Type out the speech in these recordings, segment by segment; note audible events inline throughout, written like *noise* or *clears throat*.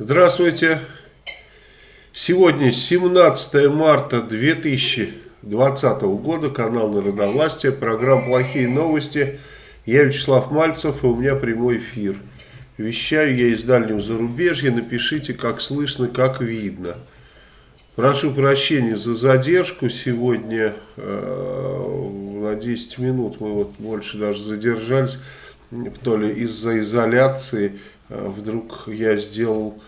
Здравствуйте. Сегодня 17 марта 2020 года, канал Народовластия, программа «Плохие новости». Я Вячеслав Мальцев, и у меня прямой эфир. Вещаю я из дальнего зарубежья, напишите, как слышно, как видно. Прошу прощения за задержку сегодня, э, на 10 минут мы вот больше даже задержались, то ли из-за изоляции, э, вдруг я сделал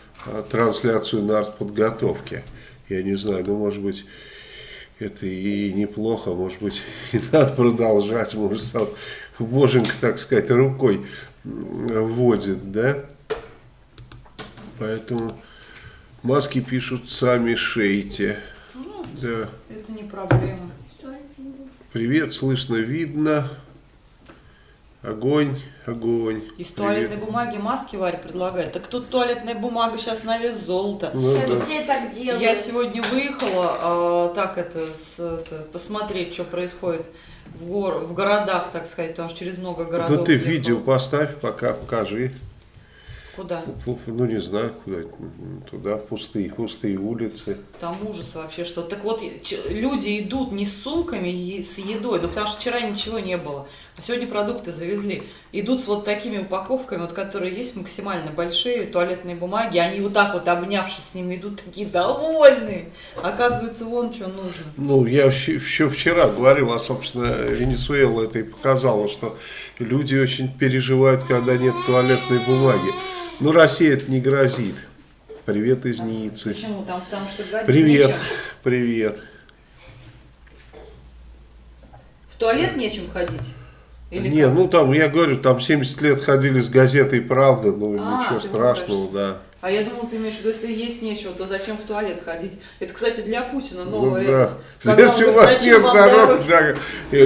трансляцию на артподготовке. Я не знаю, ну может быть это и неплохо, может быть *laughs* и надо продолжать, может сам Боженька, так сказать, рукой вводит, да? Поэтому маски пишут сами шейте. Ну, да. Это не проблема. Привет, слышно, видно. Огонь, огонь. Из Привет. туалетной бумаги маски Варя предлагает. Так тут туалетная бумага сейчас на вес золота. Ну, Сейчас да. все так делают. Я сегодня выехала а, так это, с, это, посмотреть, что происходит в, гор, в городах, так сказать, потому что через много городов. Ну ты ехала. видео поставь, пока покажи. Куда? Ну не знаю, куда, туда, пустые, пустые улицы. Там ужас вообще, что. Так вот, люди идут не с сумками с едой, ну потому что вчера ничего не было, а сегодня продукты завезли. Идут с вот такими упаковками, вот которые есть максимально большие, туалетные бумаги, они вот так вот обнявшись с ними идут такие довольные. Оказывается, вон что нужно. Ну, я еще вчера говорил, а, собственно, Венесуэла это и показала, что люди очень переживают, когда нет туалетной бумаги. Но Россия это не грозит. Привет из Ниццы. Почему? Там, потому что Привет, нечем. привет. В туалет нечем ходить? Или не, как? ну там, я говорю, там 70 лет ходили с газетой «Правда», ну А, ничего страшного, думаешь. да. А я думал, ты имеешь в виду, если есть нечего, то зачем в туалет ходить? Это, кстати, для Путина Ну новое. да. Когда Если у вас «Зачем нет дорог, дороги?»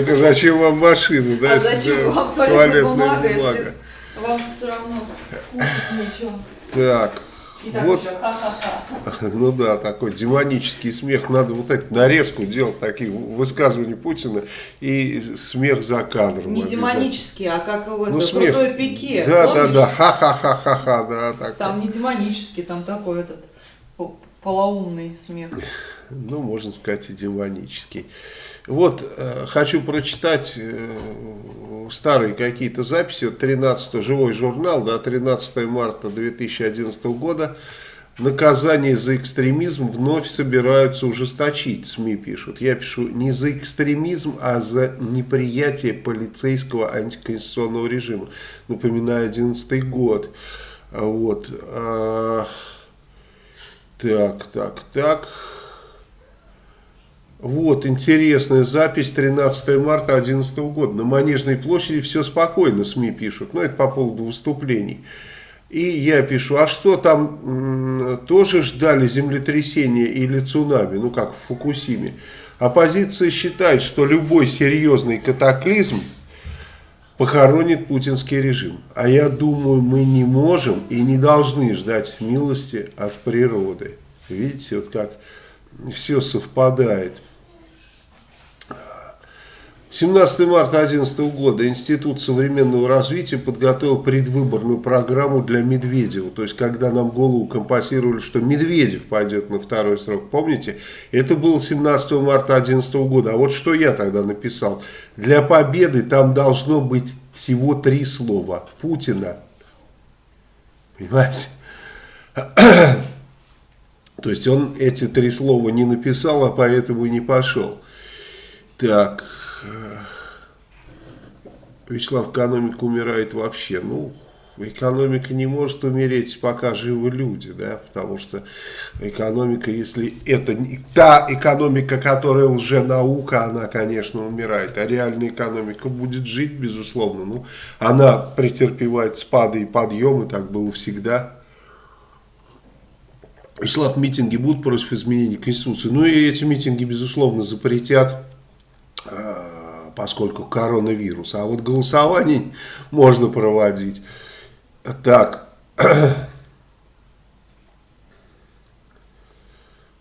да, зачем вам машину, да, А если зачем да, вам туалетная бумага, если вам все равно кушать нечего? Так, И так вот, еще ха-ха-ха. *laughs* ну да, такой демонический смех. Надо вот эту нарезку делать, такие высказывания Путина и смех за кадром. Не демонический, а как в Ну, это, смех. крутой пике. Да, да, помнишь? да, ха-ха-ха-ха-ха, да. Там не демонический, там такой этот по- полоумный смех. Ну, можно сказать, и демонический. Вот, э, хочу прочитать э, старые какие-то записи. Вот 13 живой журнал, да, 13 марта 2011 года. Наказание за экстремизм вновь собираются ужесточить, СМИ пишут. Я пишу не за экстремизм, а за неприятие полицейского антиконституционного режима. Напоминаю, 11 год. Вот. Так, так, так. Вот, интересная запись 13 марта 2011 года. На Манежной площади все спокойно, СМИ пишут. Но это по поводу выступлений. И я пишу, а что там тоже ждали землетрясения или цунами, ну как в Фукусиме. Оппозиция считает, что любой серьезный катаклизм похоронит путинский режим. А я думаю, мы не можем и не должны ждать милости от природы. Видите, вот как все совпадает. 17 марта 2011 года Институт современного развития подготовил предвыборную программу для Медведева. То есть, когда нам голову компасировали, что Медведев пойдет на второй срок. Помните? Это было 17 марта 2011 года. А вот что я тогда написал. Для победы там должно быть всего три слова. Путина. Понимаете? *coughs* То есть, он эти три слова не написал, а поэтому и не пошел. Так... Вячеслав, экономика умирает вообще. Ну, экономика не может умереть, пока живы люди, да, потому что экономика, если это не та экономика, которая лженаука, она, конечно, умирает, а реальная экономика будет жить, безусловно, ну, она претерпевает спады и подъемы, так было всегда. Вячеслав, митинги будут против изменений Конституции, ну и эти митинги, безусловно, запретят поскольку коронавирус. А вот голосование *laughs* можно проводить. Так. *clears throat*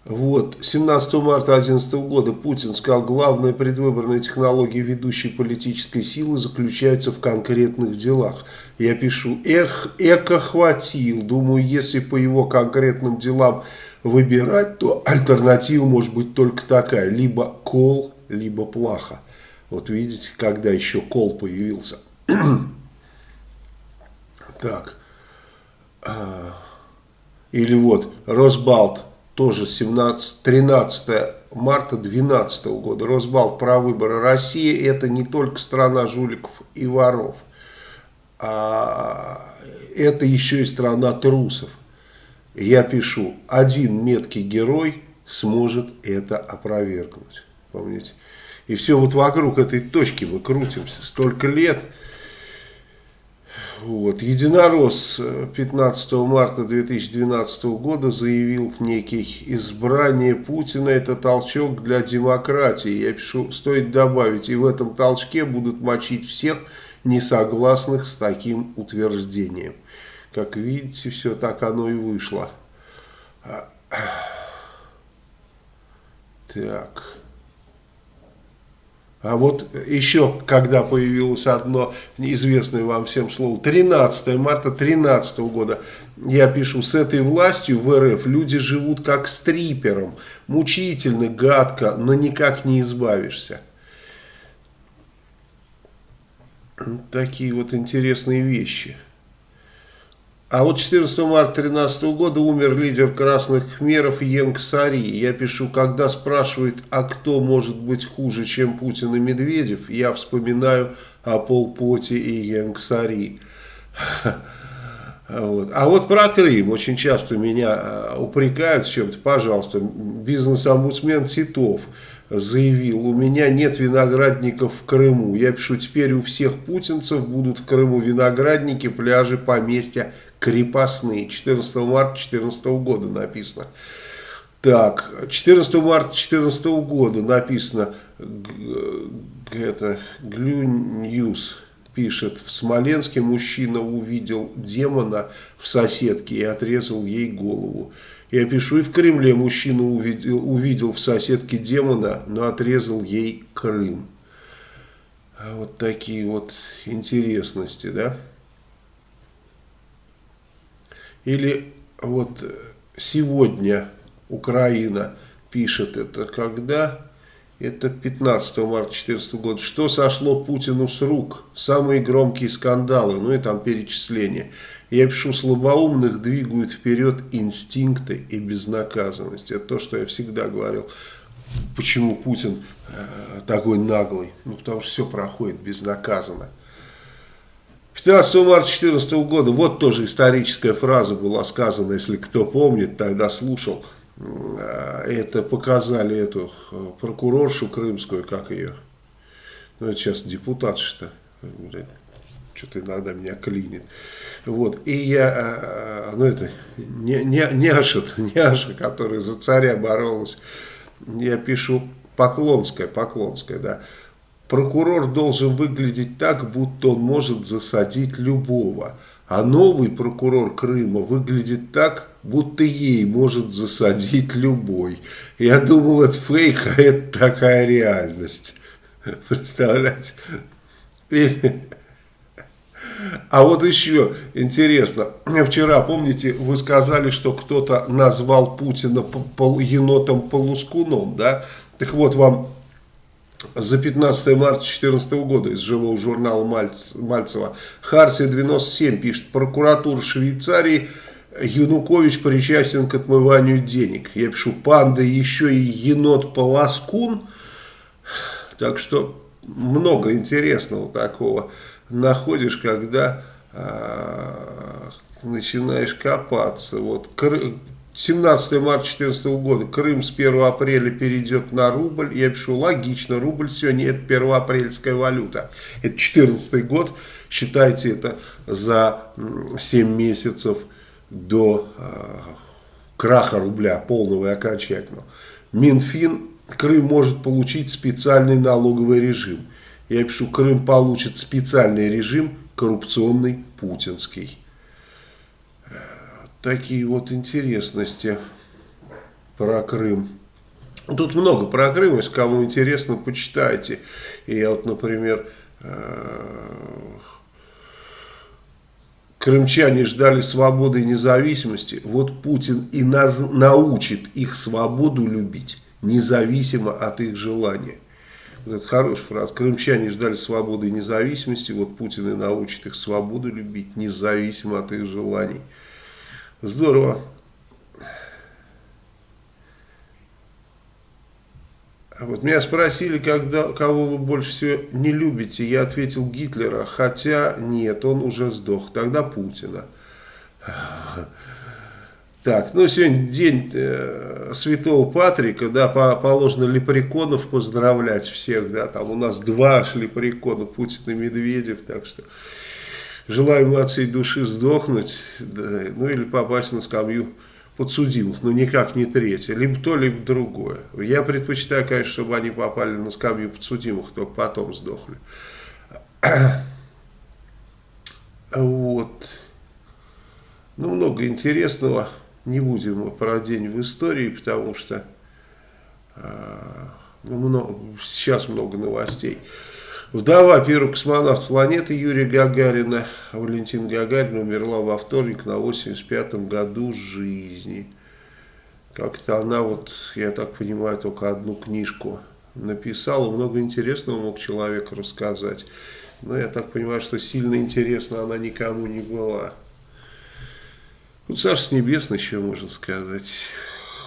Вот, 17 марта 2011 года Путин сказал, главная предвыборная технология ведущей политической силы заключается в конкретных делах. Я пишу, эх, эко хватил, думаю, если по его конкретным делам выбирать, то альтернатива может быть только такая, либо кол, либо плаха. Вот видите, когда еще кол появился. *clears throat* так. А, или вот, Росбалт тоже 17, 13 марта 2012 года. Росбалт про выборы России это не только страна жуликов и воров, а это еще и страна трусов. Я пишу, один меткий герой сможет это опровергнуть. Помните? И все вот вокруг этой точки мы крутимся столько лет – вот. Единорос 15 э, марта 2012 года заявил некий избрание Путина это толчок для демократии. Я пишу, стоит добавить, и в этом толчке будут мочить всех несогласных с таким утверждением. Как видите, все так оно и вышло. Так. А вот еще, когда появилось одно неизвестное вам всем слово, 13 марта 2013 года, я пишу, с этой властью в РФ люди живут как стрипером, мучительно, гадко, но никак не избавишься. Такие вот интересные вещи. А вот 14 марта 2013 года умер лидер красных хмеров Йенг Сари. Я пишу, когда спрашивают, а кто может быть хуже, чем Путин и Медведев, я вспоминаю о Полпоте и Йенг Сари. *laughs* Вот. А вот про Крым очень часто меня а, упрекают в чем-то. Пожалуйста, бизнес-омбудсмен Титов заявил, у меня нет виноградников в Крыму. Я пишу, теперь у всех путинцев будут в Крыму виноградники, пляжи, поместья, крепостные. 14 марта 2014 года написано. Так, 14 марта 2014 года написано, это, Глю Ньюс пишет, в Смоленске мужчина увидел демона в соседке и отрезал ей голову. Я пишу, и в Кремле мужчина увидел, увидел в соседке демона, но отрезал ей Крым. Вот такие вот интересности, да? Или вот сегодня Украина пишет это, когда? Это 15 марта 2014 года. Что сошло Путину с рук? Самые громкие скандалы, ну и там перечисления. Я пишу, слабоумных двигают вперед инстинкты и безнаказанность. Это то, что я всегда говорил. Почему Путин э, такой наглый? Ну, потому что все проходит безнаказанно. 15 марта 2014 года, вот тоже историческая фраза была сказана, если кто помнит, тогда слушал. Э, это показали эту э, прокуроршу крымскую, как ее, ну это сейчас депутат что что-то иногда меня клинит. Вот, и я, э, ну это, не, не, няша, *laughs* няша, которая за царя боролась, я пишу Поклонская, Поклонская, да, прокурор должен выглядеть так, будто он может засадить любого. А новый прокурор Крыма выглядит так, будто ей может засадить любой. Я думал, это фейк, а это такая реальность. Представляете? А вот еще интересно, вчера, помните, вы сказали, что кто-то назвал Путина енотом-полускуном, да? Так вот, вам за 15 марта 2014 года из живого журнала Мальцева. Харсия 97 пишет, прокуратура Швейцарии, Янукович причастен к отмыванию денег. Я пишу, панда еще и енот-полоскун. Так что много интересного такого находишь, когда э, начинаешь копаться. Вот 17 марта 2014 года. Крым с 1 апреля перейдет на рубль. Я пишу, логично, рубль сегодня это первоапрельская валюта. Это 14 год. Считайте это за 7 месяцев до э, краха рубля полного и окончательного. Минфин, Крым может получить специальный налоговый режим. Я пишу, Крым получит специальный режим коррупционный путинский такие вот интересности про Крым. Тут много про Крым, если кому интересно, почитайте. И я вот, например, крымчане ждали свободы и независимости, вот Путин и наз, научит их свободу любить, независимо от их желания. Вот это хорошая фраза. Крымчане ждали свободы и независимости, вот Путин и научит их свободу любить, независимо от их желаний. Здорово. А вот меня спросили, когда, кого вы больше всего не любите. Я ответил Гитлера, хотя нет, он уже сдох. Тогда Путина. Так, ну сегодня день э, Святого Патрика, да, по, положено лепреконов поздравлять всех, да, там у нас два аж лепрекона, Путин и Медведев, так что желаем от всей души сдохнуть, да, ну или попасть на скамью подсудимых, но никак не третье, либо то, либо другое. Я предпочитаю, конечно, чтобы они попали на скамью подсудимых, только потом сдохли. *clears throat* Вот. Ну, много интересного. Не будем мы про день в истории, потому что э, ну, много, сейчас много новостей. Вдова первого космонавта планеты Юрия Гагарина, Валентина Гагарина, умерла во вторник на 85-м году жизни. Как-то она вот, я так понимаю, только одну книжку написала. Много интересного мог человек рассказать. Но я так понимаю, что сильно интересно она никому не была. Вот Саша Небесный еще можно сказать.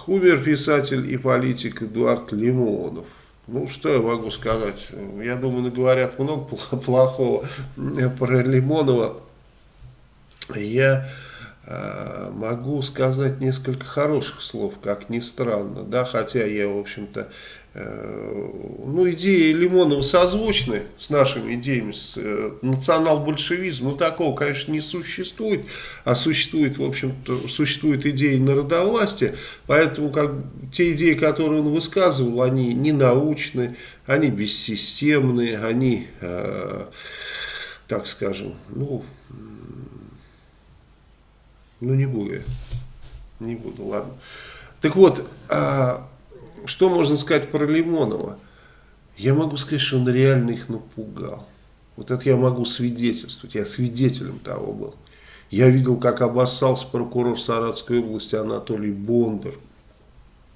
Умер писатель и политик Эдуард Лимонов. Ну, что я могу сказать? Я думаю, говорят много плохого про Лимонова. Я э, могу сказать несколько хороших слов, как ни странно, да, хотя я, в общем-то, ну, идеи Лимонова созвучны с нашими идеями, с э, национал-большевизм, ну, такого, конечно, не существует, а существует, в общем-то, существует идея народовластия, поэтому как, те идеи, которые он высказывал, они не научны, они бессистемные, они, э, так скажем, ну, ну, не буду я, не буду, ладно. Так вот, э, что можно сказать про Лимонова? Я могу сказать, что он реально их напугал. Вот это я могу свидетельствовать. Я свидетелем того был. Я видел, как обоссался прокурор Саратской области Анатолий Бондар.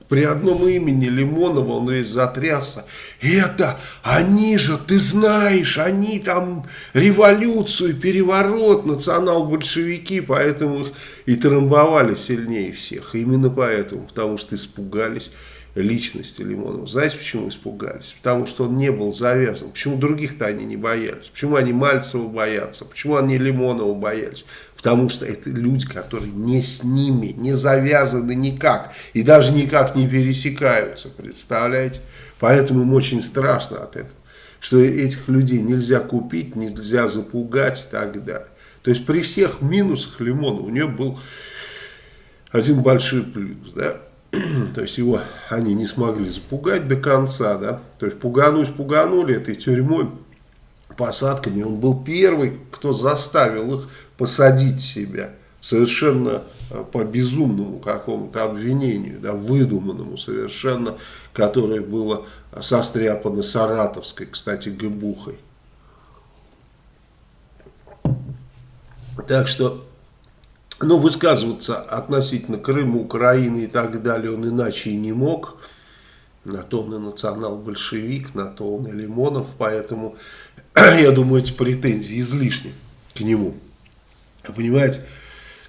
При одном имени Лимонова он весь затрясся. Это, они же, ты знаешь, они там революцию, переворот, национал-большевики, поэтому их и трамбовали сильнее всех. Именно поэтому, потому что испугались личности Лимонова. Знаете, почему испугались? Потому что он не был завязан. Почему других-то они не боялись? Почему они Мальцева боятся? Почему они Лимонова боялись? Потому что это люди, которые не с ними, не завязаны никак. И даже никак не пересекаются, представляете? Поэтому им очень страшно от этого. Что этих людей нельзя купить, нельзя запугать и так далее. То есть при всех минусах Лимонова у него был один большой плюс, да *clears throat* то есть его они не смогли запугать до конца, да, то есть пугануть пуганули этой тюрьмой, посадками, он был первый, кто заставил их посадить себя, совершенно э, по безумному какому-то обвинению, да, выдуманному совершенно, которое было состряпано Саратовской, кстати, Гыбухой. Так что но высказываться относительно Крыма, Украины и так далее он иначе и не мог. На то он и национал-большевик, на то он и Лимонов. Поэтому, *clears throat* я думаю, эти претензии излишни к нему. Понимаете,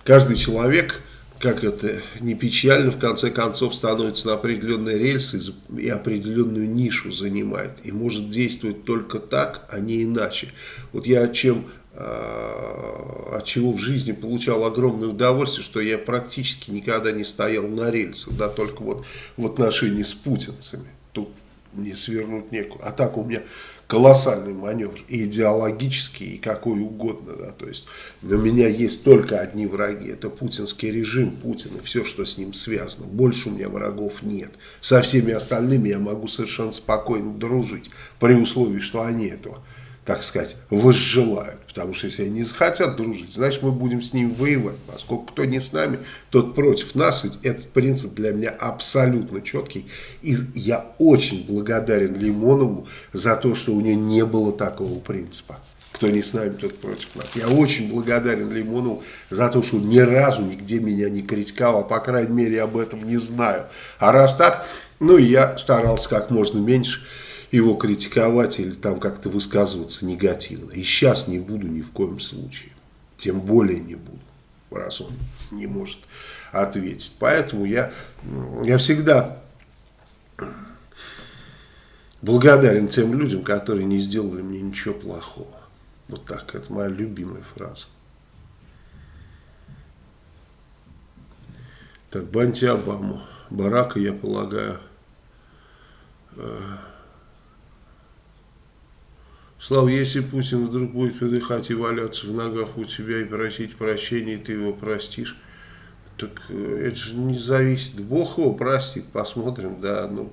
каждый человек, как это не печально, в конце концов становится на определенные рельсы и определенную нишу занимает. И может действовать только так, а не иначе. Вот я чем от чего в жизни получал огромное удовольствие, что я практически никогда не стоял на рельсах, да, только вот в отношении с путинцами. Тут не свернуть некуда. А так у меня колоссальный маневр, и идеологический, и какой угодно. Да, то есть у меня есть только одни враги. Это путинский режим, Путин и все, что с ним связано. Больше у меня врагов нет. Со всеми остальными я могу совершенно спокойно дружить, при условии, что они этого, так сказать, возжелают. Потому что если они не захотят дружить, значит мы будем с ними воевать. Поскольку кто не с нами, тот против нас. И этот принцип для меня абсолютно четкий. И я очень благодарен Лимонову за то, что у него не было такого принципа. Кто не с нами, тот против нас. Я очень благодарен Лимонову за то, что ни разу нигде меня не критиковал. А по крайней мере, об этом не знаю. А раз так, ну я старался как можно меньше его критиковать или там как-то высказываться негативно. И сейчас не буду ни в коем случае. Тем более не буду, раз он не может ответить. Поэтому я, я всегда благодарен тем людям, которые не сделали мне ничего плохого. Вот так, это моя любимая фраза. Так, Банти Обаму. Барака, я полагаю, э, Слава, если Путин вдруг будет выдыхать и валяться в ногах у тебя и просить прощения, и ты его простишь, так э, это же не зависит. Бог его простит, посмотрим, да. Ну,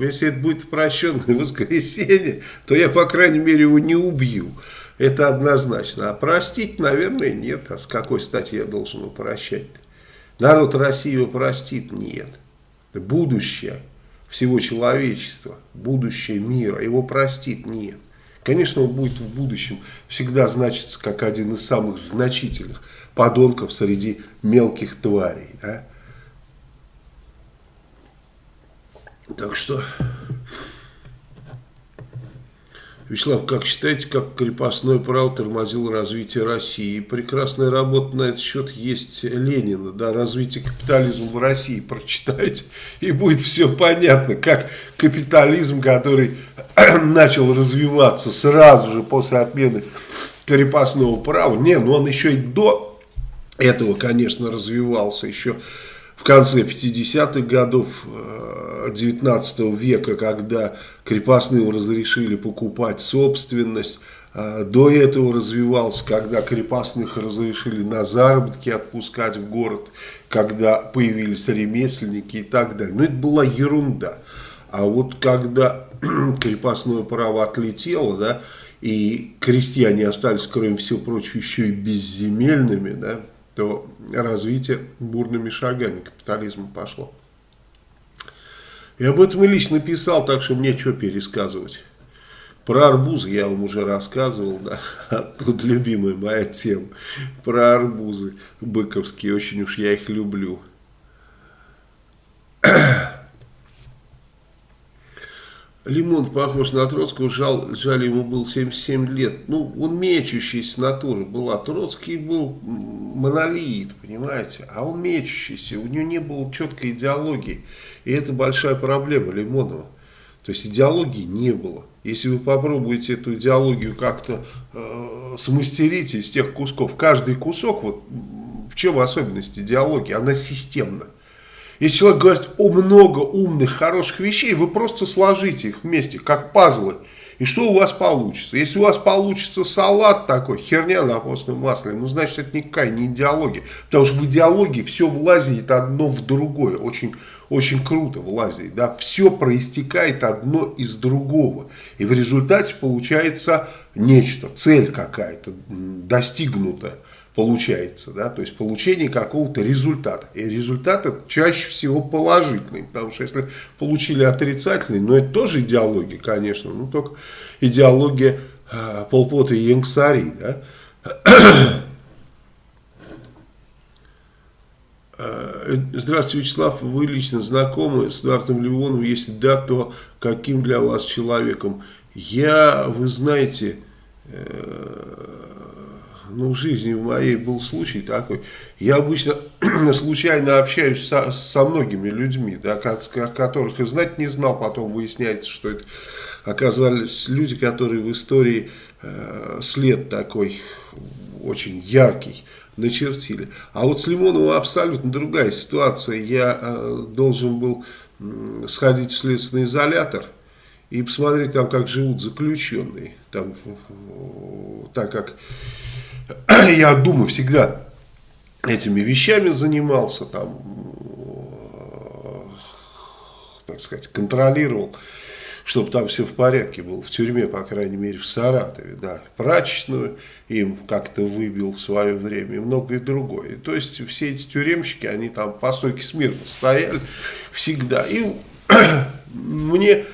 если это будет в прощенное *laughs* воскресенье, то я, по крайней мере, его не убью. Это однозначно. А простить, наверное, нет. А с какой стати я должен его прощать? Народ России его простит? Нет. Будущее всего человечества, будущее мира его простит? Нет. Конечно, он будет в будущем всегда значиться как один из самых значительных подонков среди мелких тварей. Да? Так что, Вячеслав, как считаете, как крепостное право тормозило развитие России? Прекрасная работа на этот счет есть Ленина, да, развитие капитализма в России. Прочитайте, и будет все понятно, как капитализм, который *clears throat* начал развиваться сразу же после отмены крепостного права. Не, ну он еще и до этого, конечно, развивался еще в конце 50-х годов 19 э, века, когда крепостным разрешили покупать собственность. Э, до этого развивался, когда крепостных разрешили на заработки отпускать в город, когда появились ремесленники и так далее. Но это была ерунда. А вот когда *clears throat* крепостное право отлетело, да, и крестьяне остались, кроме всего прочего, еще и безземельными, да, то развитие бурными шагами капитализма пошло. И об этом и лично писал, так что мне что пересказывать. Про арбузы я вам уже рассказывал, да, *laughs* тут любимая моя тема. Про арбузы быковские, очень уж я их люблю. *clears throat* Лимон похож на Троцкого, жал, жаль, ему был 77 лет. Ну, он мечущийся натура была. Троцкий был монолит, понимаете, а он мечущийся. У него не было четкой идеологии. И это большая проблема Лимонова. То есть идеологии не было. Если вы попробуете эту идеологию как-то э, смастерить из тех кусков, каждый кусок, вот в чем особенность идеологии, она системна. Если человек говорит о много умных, хороших вещей, вы просто сложите их вместе, как пазлы. И что у вас получится? Если у вас получится салат такой, херня на постном масле, ну, значит, это никакая не идеология. Потому что в идеологии все влазит одно в другое. Очень, очень круто влазит. Да? Все проистекает одно из другого. И в результате получается нечто, цель какая-то достигнутая получается, да, то есть получение какого-то результата. И результат чаще всего положительный, потому что если получили отрицательный, но это тоже идеология, конечно, ну только идеология э, Полпота и Янгсари, да. Э, здравствуйте, Вячеслав, вы лично знакомы с Эдуардом Левоновым, если да, то каким для вас человеком? Я, вы знаете, э, ну, в жизни в моей был случай такой. Я обычно *clears throat* случайно общаюсь со, со многими людьми, да, которых и знать не знал, потом выясняется, что это оказались люди, которые в истории э, след такой очень яркий начертили. А вот с Лимоновым абсолютно другая ситуация. Я э, должен был э, сходить в следственный изолятор и посмотреть там, как живут заключенные. Там, так как *clears throat* я думаю, всегда этими вещами занимался, там, так сказать, контролировал, чтобы там все в порядке было, в тюрьме, по крайней мере, в Саратове, да, прачечную им как-то выбил в свое время и многое другое. То есть все эти тюремщики, они там по стойке смирно стояли всегда. И *clears throat* мне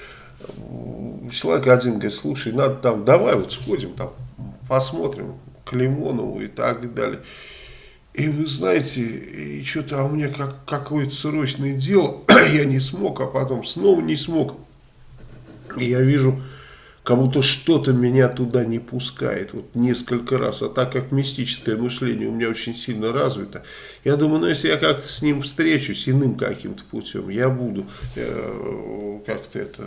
человек один говорит, слушай, надо там, давай вот сходим, там посмотрим к Лимонову и так далее. И вы знаете, и что-то а у меня как, какое-то срочное дело, *clears throat* я не смог, а потом снова не смог. И я вижу, как будто что-то меня туда не пускает, вот несколько раз. А так как мистическое мышление у меня очень сильно развито, я думаю, ну если я как-то с ним встречусь иным каким-то путем, я буду э, как-то это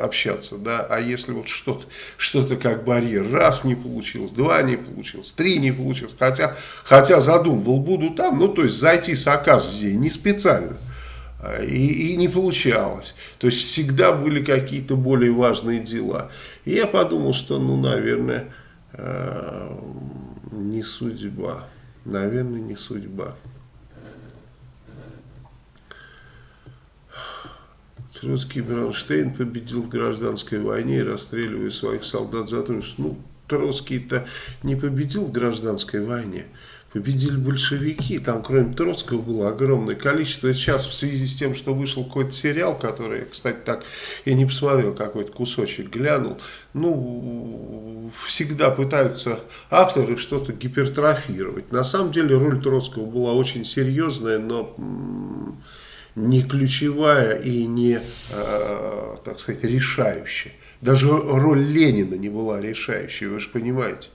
общаться, да, а если вот что-то что, -то, как барьер, раз не получилось, два не получилось, три не получилось, хотя, хотя задумывал, буду там, ну, то есть зайти с оказией не специально, и, и не получалось. То есть всегда были какие-то более важные дела. И я подумал, что, ну, наверное, э, не судьба. Наверное, не судьба. Троцкий Бронштейн победил в гражданской войне, расстреливая своих солдат за то, что ну, Троцкий-то не победил в гражданской войне. Победили большевики, там кроме Троцкого было огромное количество. Сейчас в связи с тем, что вышел какой-то сериал, который, кстати, так я не посмотрел, какой-то кусочек глянул. Ну, всегда пытаются авторы что-то гипертрофировать. На самом деле роль Троцкого была очень серьезная, но не ключевая и не, э, так сказать, решающая. Даже роль Ленина не была решающей, вы же понимаете.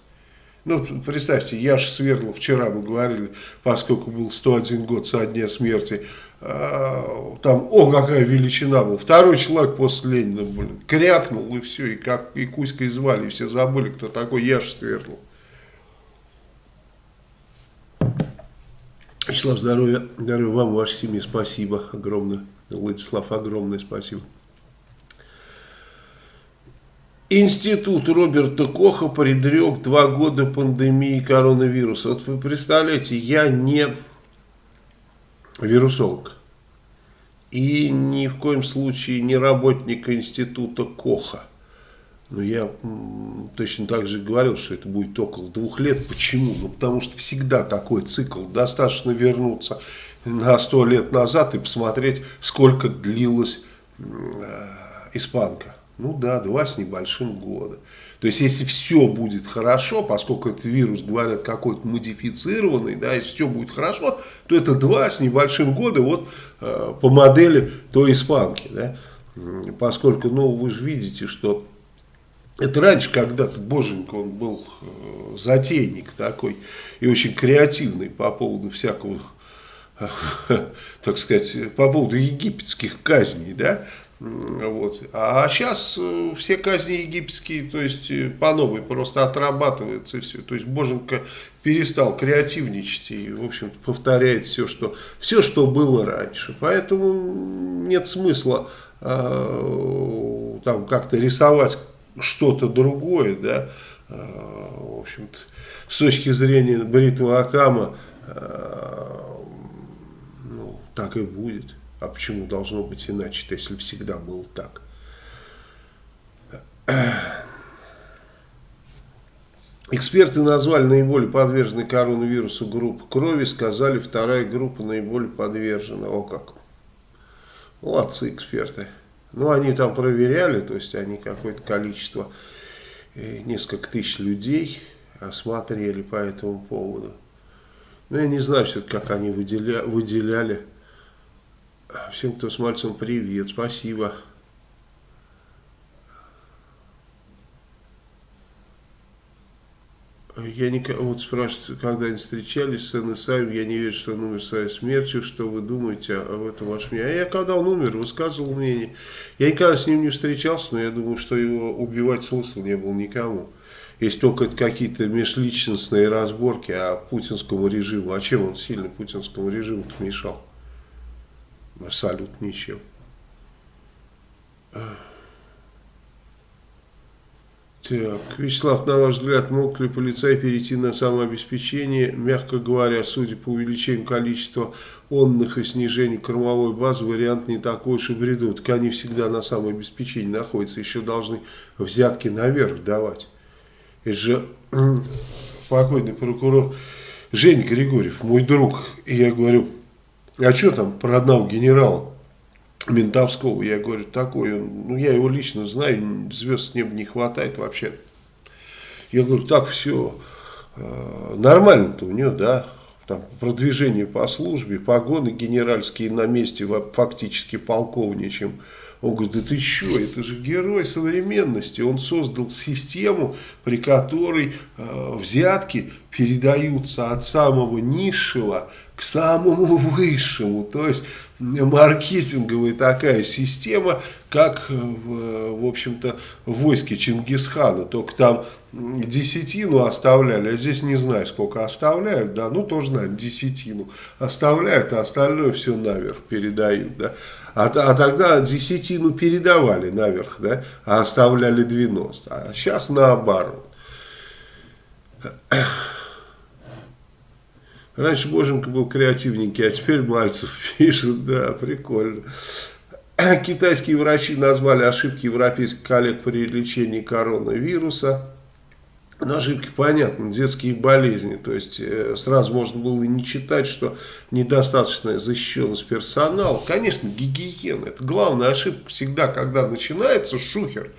Ну, представьте, я же Свердлов, вчера мы говорили, поскольку был 101 год со дня смерти, э, там, о, какая величина была. Второй человек после Ленина, блин, крякнул и все, и как и Кузькой звали, и все забыли, кто такой Яш Свердлов. Вячеслав, здоровья, здоровья вам, вашей семье, спасибо огромное. Владислав, огромное спасибо. Институт Роберта Коха предрек два года пандемии коронавируса. Вот вы представляете, я не вирусолог и ни в коем случае не работник института Коха. Но я точно так же говорил, что это будет около двух лет. Почему? Ну, потому что всегда такой цикл. Достаточно вернуться на сто лет назад и посмотреть, сколько длилась э, испанка. Ну да, два с небольшим года. То есть, если все будет хорошо, поскольку этот вирус, говорят, какой-то модифицированный, да, если все будет хорошо, то это два с небольшим года вот э, по модели той испанки, да. Поскольку, ну, вы же видите, что это раньше когда-то Боженька, он был э, затейник такой и очень креативный по поводу всякого, э, *laughs* так сказать, по поводу египетских казней, да, вот. А сейчас э, все казни египетские, то есть э, по новой просто отрабатываются и все. То есть Боженко перестал креативничать и, в общем-то, повторяет все что, все, что было раньше. Поэтому нет смысла э, там как-то рисовать что-то другое, да, э, в общем-то, с точки зрения бритвы Акама, э, ну, так и будет. А почему должно быть иначе, если всегда было так? Эксперты назвали наиболее подверженной коронавирусу группу крови, сказали, вторая группа наиболее подвержена. О как. Молодцы эксперты. Ну, они там проверяли, то есть они какое-то количество, э, несколько тысяч людей осмотрели по этому поводу. Но я не знаю все как они выделя, выделяли. Всем, кто с мальцем, привет, спасибо. Я не, вот спрашивают, когда они встречались с НСАем, я не верю, что он умер своей смертью, что вы думаете об этом ваше мнение. А я, когда он умер, высказывал мнение. Я никогда с ним не встречался, но я думаю, что его убивать смысла не было никому. Есть только какие-то межличностные разборки о путинскому режиму. А чем он сильно путинскому режиму мешал? Абсолютно ничем. Так, Вячеслав, на ваш взгляд, мог ли полицай перейти на самообеспечение? Мягко говоря, судя по увеличению количества онных и снижению кормовой базы, вариант не такой уж и бреду. Так они всегда на самообеспечении находятся, еще должны взятки наверх давать. Это же покойный прокурор Женя Григорьев, мой друг. И я говорю, а что там про одного генерала? Ментовского, я говорю, такой ну я его лично знаю, звезд с неба не хватает вообще. Я говорю, так все э, нормально-то у него, да, там продвижение по службе, погоны генеральские на месте, фактически полковничем. Он говорит, да ты что, это же герой современности. Он создал систему, при которой э, взятки передаются от самого низшего к самому высшему. То есть маркетинговая такая система, как, в, в общем-то, в войске Чингисхана. Только там десятину оставляли, а здесь не знаю, сколько оставляют, да, ну тоже знаем, десятину оставляют, а остальное все наверх передают, да. А, а тогда десятину передавали наверх, да, а оставляли 90. А сейчас наоборот. Раньше Боженко был креативненький, а теперь Мальцев *laughs* пишет, да, прикольно. *clears throat* Китайские врачи назвали ошибки европейских коллег при лечении коронавируса. Но ошибки понятны, детские болезни. То есть э, сразу можно было и не читать, что недостаточная защищенность персонала. Конечно, гигиена. Это главная ошибка всегда, когда начинается шухер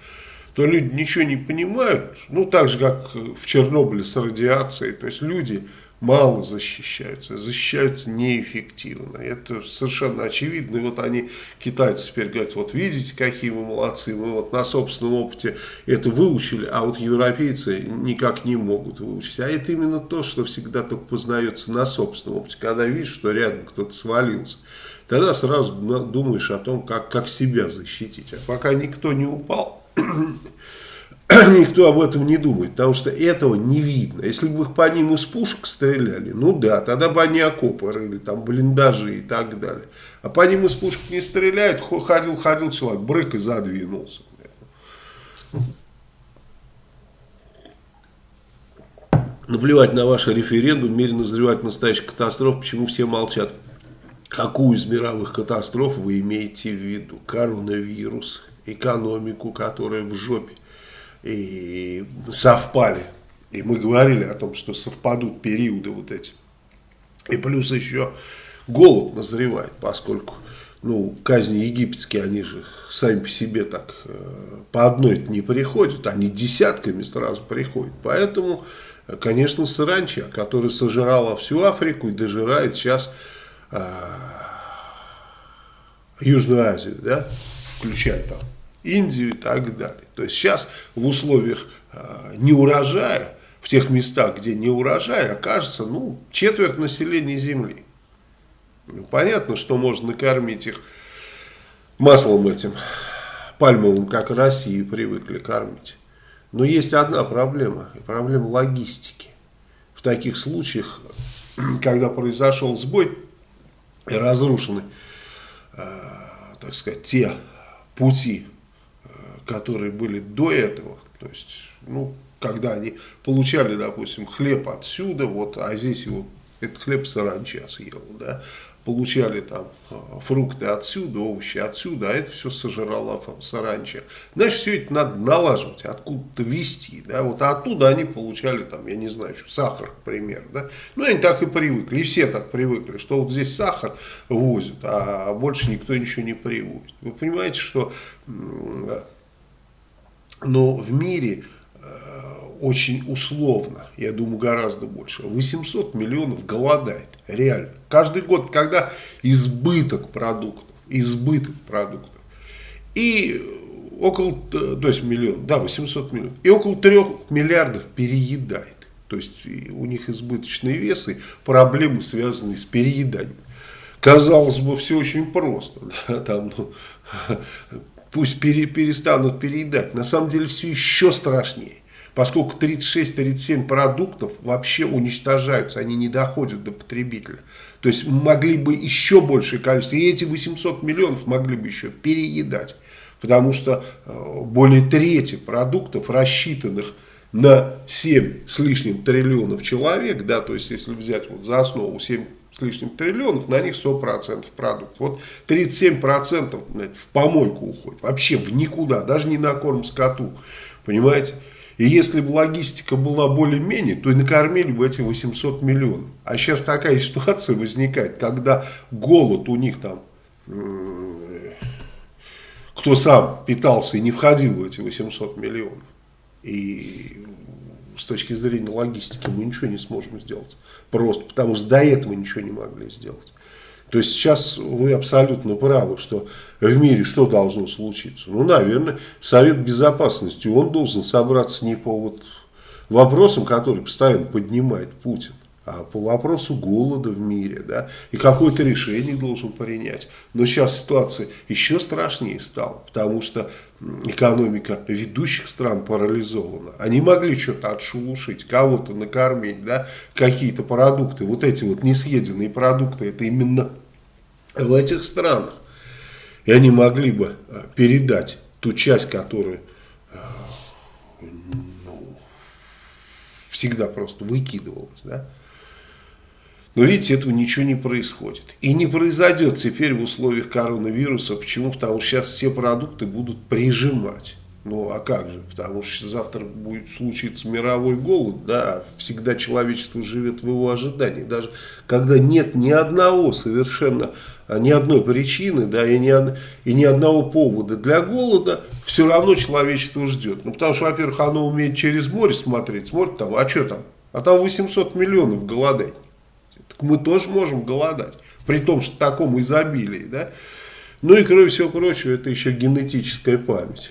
то люди ничего не понимают, ну так же как в Чернобыле с радиацией, то есть люди мало защищаются, защищаются неэффективно. Это совершенно очевидно. И вот они, китайцы, теперь говорят, вот видите, какие мы молодцы, мы вот на собственном опыте это выучили, а вот европейцы никак не могут выучить. А это именно то, что всегда только познается на собственном опыте. Когда видишь, что рядом кто-то свалился, тогда сразу думаешь о том, как, как себя защитить. А пока никто не упал, *clears throat* *clears throat* никто об этом не думает, потому что этого не видно. Если бы их по ним из пушек стреляли, ну да, тогда бы они окопы рыли, там блиндажи и так далее. А по ним из пушек не стреляют, ходил-ходил человек, брык и задвинулся. Наплевать на ваш референдум, в мире назревает настоящая катастрофа, почему все молчат? Какую из мировых катастроф вы имеете в виду? Коронавирус, экономику, которая в жопе и совпали. И мы говорили о том, что совпадут периоды вот эти. И плюс еще голод назревает, поскольку ну, казни египетские, они же сами по себе так э, по одной не приходят, они десятками сразу приходят. Поэтому, конечно, саранча, которая сожрала всю Африку и дожирает сейчас э, Южную Азию, да, включая там Индию и так далее. То есть сейчас в условиях э, неурожая, в тех местах, где не урожай, окажется ну, четверть населения Земли. Ну, понятно, что можно накормить их маслом этим пальмовым, как России привыкли кормить. Но есть одна проблема, проблема логистики. В таких случаях, *clears throat* когда произошел сбой и разрушены, э, так сказать, те пути которые были до этого, то есть, ну, когда они получали, допустим, хлеб отсюда, вот, а здесь его, этот хлеб саранча съел, да, получали там а, фрукты отсюда, овощи отсюда, а это все сожрала саранча. Значит, все это надо налаживать, откуда-то вести, да, вот а оттуда они получали там, я не знаю, что, сахар, к примеру, да, ну, они так и привыкли, и все так привыкли, что вот здесь сахар возят, а больше никто ничего не привозит. Вы понимаете, что но в мире э, очень условно, я думаю, гораздо больше. 800 миллионов голодает, реально. Каждый год, когда избыток продуктов, избыток продуктов, и около, э, то есть миллион, да, 800 миллионов, и около 3 миллиардов переедает. То есть у них избыточный вес и проблемы, связанные с перееданием. Казалось бы, все очень просто. *laughs* Да, там, ну, *laughs* пусть пере, перестанут переедать. На самом деле все еще страшнее. Поскольку 36-37 продуктов вообще уничтожаются, они не доходят до потребителя. То есть могли бы еще большее количество. И эти 800 миллионов могли бы еще переедать. Потому что э, более трети продуктов, рассчитанных на 7 с лишним триллионов человек, да, то есть если взять вот за основу 7 с лишним триллионов, на них 100% продукт. Вот 37% блядь, в помойку уходит, вообще в никуда, даже не на корм скоту, понимаете? И если бы логистика была более-менее, то и накормили бы эти 800 миллионов. А сейчас такая *laughs* ситуация возникает, когда голод у них там, кто сам питался и не входил в эти 800 миллионов. И с точки зрения логистики мы ничего не сможем сделать. Просто потому что до этого ничего не могли сделать. То есть сейчас вы абсолютно правы, что в мире что должно случиться? Ну, наверное, Совет Безопасности, он должен собраться не по вот вопросам, которые постоянно поднимает Путин, а по вопросу голода в мире, да, и какое-то решение должен принять. Но сейчас ситуация еще страшнее стала, потому что экономика ведущих стран парализована. Они могли что-то отшелушить, кого-то накормить, да, какие-то продукты, вот эти вот несъеденные продукты, это именно в этих странах. И они могли бы э, передать ту часть, которая э, ну, всегда просто выкидывалась, да, но видите, этого ничего не происходит. И не произойдет теперь в условиях коронавируса. Почему? Потому что сейчас все продукты будут прижимать. Ну, а как же? Потому что завтра будет случиться мировой голод, да, всегда человечество живет в его ожидании. Даже когда нет ни одного совершенно, ни одной причины, да, и ни, и ни одного повода для голода, все равно человечество ждет. Ну, потому что, во-первых, оно умеет через море смотреть, смотрит там, а что там? А там 800 миллионов голодать мы тоже можем голодать, при том, что в таком изобилии, да. Ну и кроме всего прочего, это еще генетическая память.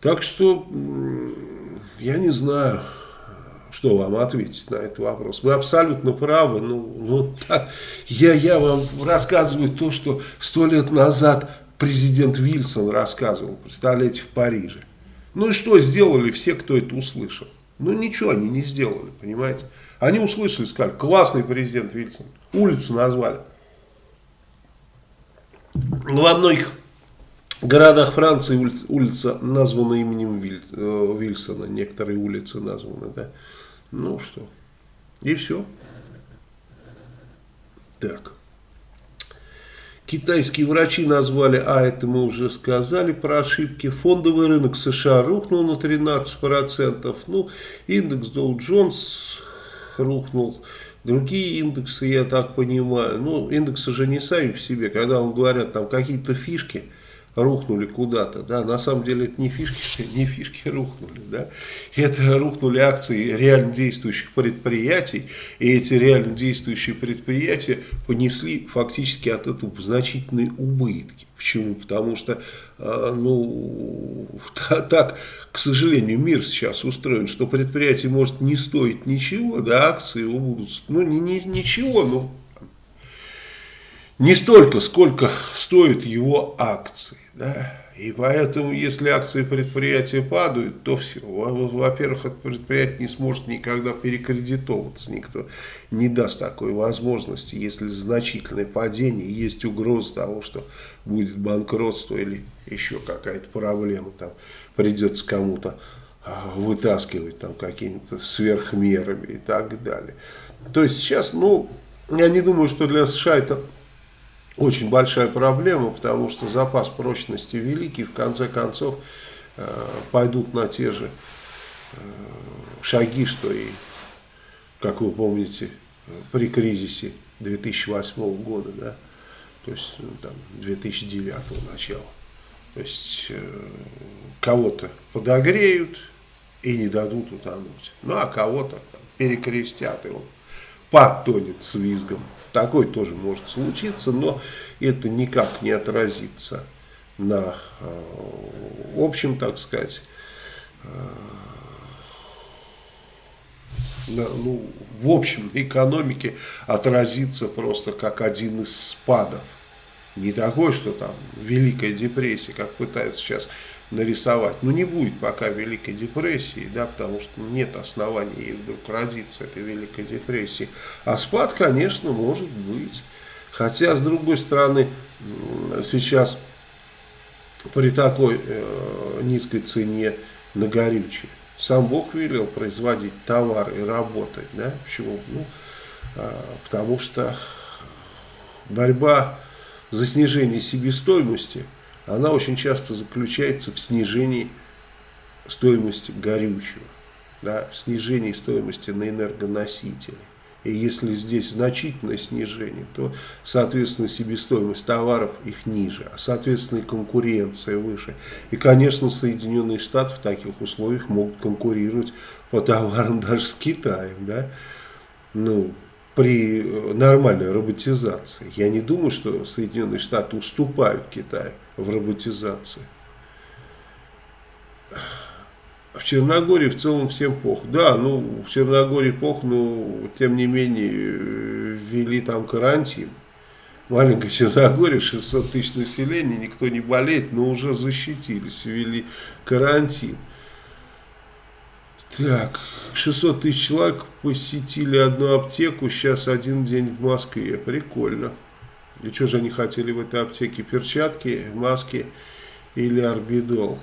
Так что, я не знаю, что вам ответить на этот вопрос. Вы абсолютно правы. Ну, ну, так, я, я вам рассказываю то, что сто лет назад президент Вильсон рассказывал, представляете, в Париже. Ну и что сделали все, кто это услышал? Ну ничего они не сделали, понимаете. Они услышали, сказали, классный президент Вильсон. Улицу назвали. Во многих городах Франции улица, улица названа именем Виль, э, Вильсона. Некоторые улицы названы, да. Ну что. И все. Так. Китайские врачи назвали, а это мы уже сказали про ошибки. Фондовый рынок США рухнул на 13%. Ну, индекс Dow Jones рухнул. Другие индексы, я так понимаю, ну, индексы же не сами в себе, когда вам говорят, там какие-то фишки рухнули куда-то, да, на самом деле это не фишки, *laughs* не фишки рухнули, да, это рухнули акции реально действующих предприятий, и эти реально действующие предприятия понесли фактически от этого значительные убытки. Почему? Потому что, а, ну, *laughs* так, к сожалению, мир сейчас устроен, что предприятие может не стоить ничего, да, акции его будут, ну, не, не, ничего, но не столько, сколько стоят его акции, да. И поэтому, если акции предприятия падают, то. Во-первых, это предприятие не сможет никогда перекредитоваться. Никто не даст такой возможности, если значительное падение, есть угроза того, что будет банкротство или еще какая-то проблема. Там придется кому-то а, вытаскивать там какими-то сверхмерами и так далее. То есть сейчас, ну, я не думаю, что для США это очень большая проблема, потому что запас прочности великий, в конце концов э, пойдут на те же э, шаги, что и, как вы помните, при кризисе 2008 года, да, то есть ну, там 2009 начала. То есть э, кого-то подогреют и не дадут утонуть, ну а кого-то перекрестят, и он потонет с визгом такое тоже может случиться, но это никак не отразится на э, общем, так сказать, э, на, ну, в общем экономике отразится просто как один из спадов. Не такой, что там Великая депрессия, как пытаются сейчас нарисовать. Но не будет пока Великой депрессии, да, потому что нет оснований ей вдруг родиться, этой Великой депрессии. А спад, конечно, может быть. Хотя, с другой стороны, сейчас при такой э, низкой цене на горючее. Сам Бог велел производить товар и работать. Да? Почему? Ну, э, потому что борьба за снижение себестоимости, она очень часто заключается в снижении стоимости горючего, да, в снижении стоимости на энергоносители. И если здесь значительное снижение, то, соответственно, себестоимость товаров их ниже, а, соответственно, и конкуренция выше. И, конечно, Соединенные Штаты в таких условиях могут конкурировать по товарам даже с Китаем, да, ну, при нормальной роботизации. Я не думаю, что Соединенные Штаты уступают Китаю в роботизации. В Черногории в целом всем плохо. Да, ну, в Черногории плохо, но тем не менее ввели там карантин. Маленькая Черногория, 600 тысяч населения, никто не болеет, но уже защитились, ввели карантин. Так, 600 тысяч человек посетили одну аптеку, сейчас один день в Москве. Прикольно. И что же они хотели в этой аптеке? Перчатки, маски или орбидол?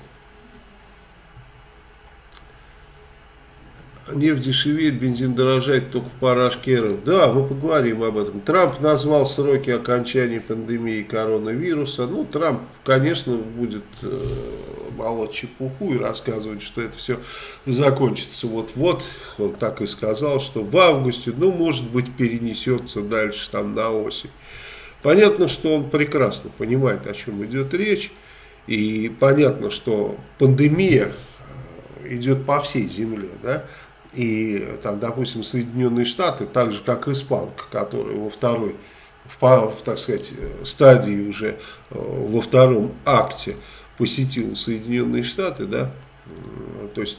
нефть дешевеет, бензин дорожает только в парашкеров. Да, мы поговорим об этом. Трамп назвал сроки окончания пандемии коронавируса. Ну, Трамп, конечно, будет э, молоть чепуху и рассказывать, что это все закончится вот-вот. Он так и сказал, что в августе, ну, может быть, перенесется дальше, там, на осень. Понятно, что он прекрасно понимает, о чем идет речь. И понятно, что пандемия идет по всей земле, да, и, там, допустим, Соединенные Штаты, так же как испанка, которая во второй, в, так сказать, стадии уже, э, во втором акте посетила Соединенные Штаты, да, то есть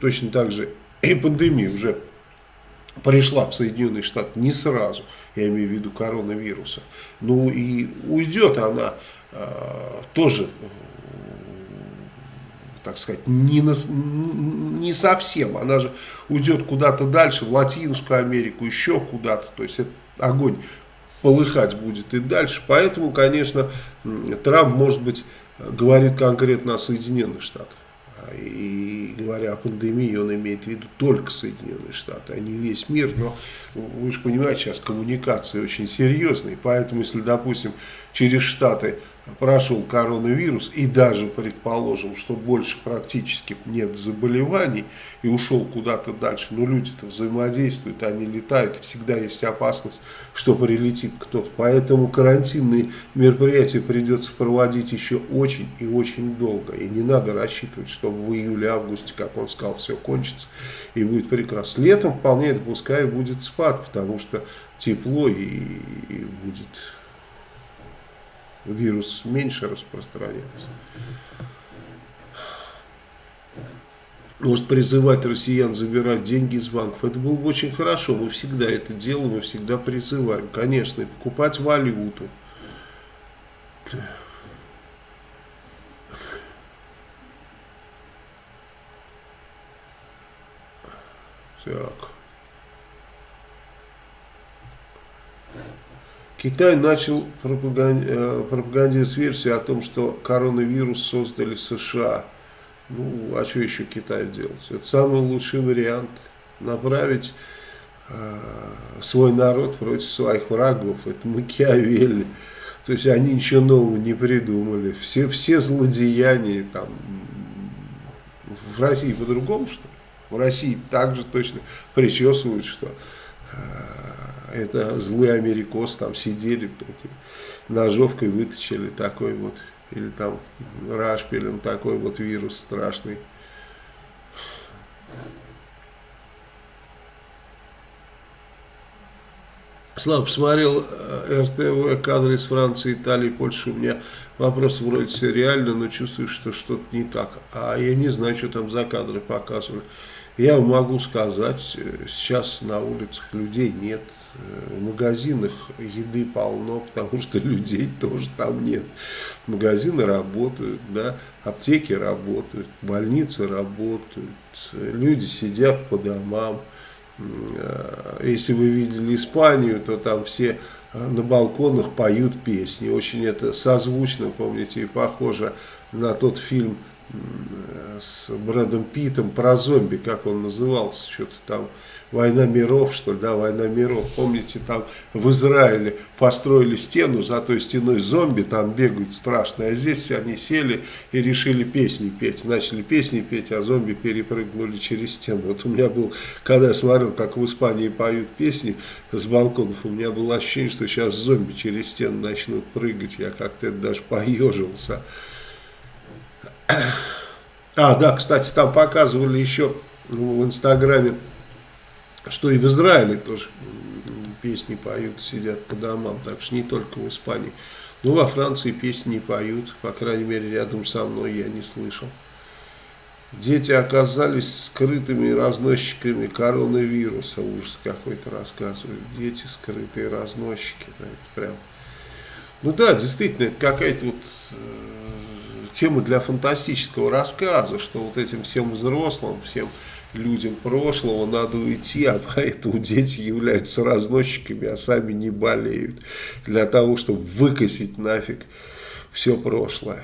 точно так же и пандемия уже пришла в Соединенные Штаты не сразу, я имею в виду коронавируса, ну и уйдет она э, тоже так сказать, не, на, не совсем. Она же уйдет куда-то дальше, в Латинскую Америку, еще куда-то. То есть, огонь полыхать будет и дальше. Поэтому, конечно, Трамп, может быть, говорит конкретно о Соединенных Штатах. И говоря о пандемии, он имеет в виду только Соединенные Штаты, а не весь мир. Но вы же понимаете, сейчас коммуникации очень серьезные. Поэтому, если, допустим, через Штаты прошел коронавирус и даже предположим, что больше практически нет заболеваний и ушел куда-то дальше, но люди-то взаимодействуют, они летают, всегда есть опасность, что прилетит кто-то. Поэтому карантинные мероприятия придется проводить еще очень и очень долго. И не надо рассчитывать, что в июле-августе, как он сказал, все кончится и будет прекрасно. Летом вполне допускаю будет спад, потому что тепло и будет вирус меньше распространяется. Может призывать россиян забирать деньги из банков. Это было бы очень хорошо. Мы всегда это делаем, мы всегда призываем. Конечно, и покупать валюту. Так. Китай начал э, пропагандировать версию о том, что коронавирус создали США. Ну, а что еще Китай делать? Это самый лучший вариант. Направить э, свой народ против своих врагов. Это Макиавелли. То есть они ничего нового не придумали. Все, все злодеяния там в России по-другому, что ли? В России также точно причесывают, что э, это злые америкосы там сидели, ножовкой вытащили такой вот, или там рашпилем такой вот вирус страшный. Слава, посмотрел э, РТВ, кадры из Франции, Италии, Польши. У меня вопрос вроде все реально, но чувствую, что что-то не так. А я не знаю, что там за кадры показывали. Я могу сказать, э, сейчас на улицах людей нет. В магазинах еды полно, потому что людей тоже там нет. Магазины работают, да, аптеки работают, больницы работают, люди сидят по домам. Э, если вы видели Испанию, то там все на балконах поют песни. Очень это созвучно, помните, и похоже на тот фильм с Брэдом Питом про зомби, как он назывался, что-то там Война миров, что ли, да, война миров. Помните, там в Израиле построили стену, за той стеной зомби там бегают страшные, а здесь они сели и решили песни петь. Начали песни петь, а зомби перепрыгнули через стену. Вот у меня был, когда я смотрел, как в Испании поют песни с балконов, у меня было ощущение, что сейчас зомби через стену начнут прыгать. Я как-то даже поежился. А, да, кстати, там показывали еще в Инстаграме что и в Израиле тоже песни поют, сидят по домам, так что не только в Испании. Ну, во Франции песни не поют, по крайней мере, рядом со мной я не слышал. Дети оказались скрытыми разносчиками коронавируса, ужас какой-то рассказывают. Дети скрытые разносчики, да, это прям... Ну да, действительно, это какая-то вот э, тема для фантастического рассказа, что вот этим всем взрослым, всем людям прошлого надо уйти, а поэтому дети являются разносчиками, а сами не болеют. Для того, чтобы выкосить нафиг все прошлое.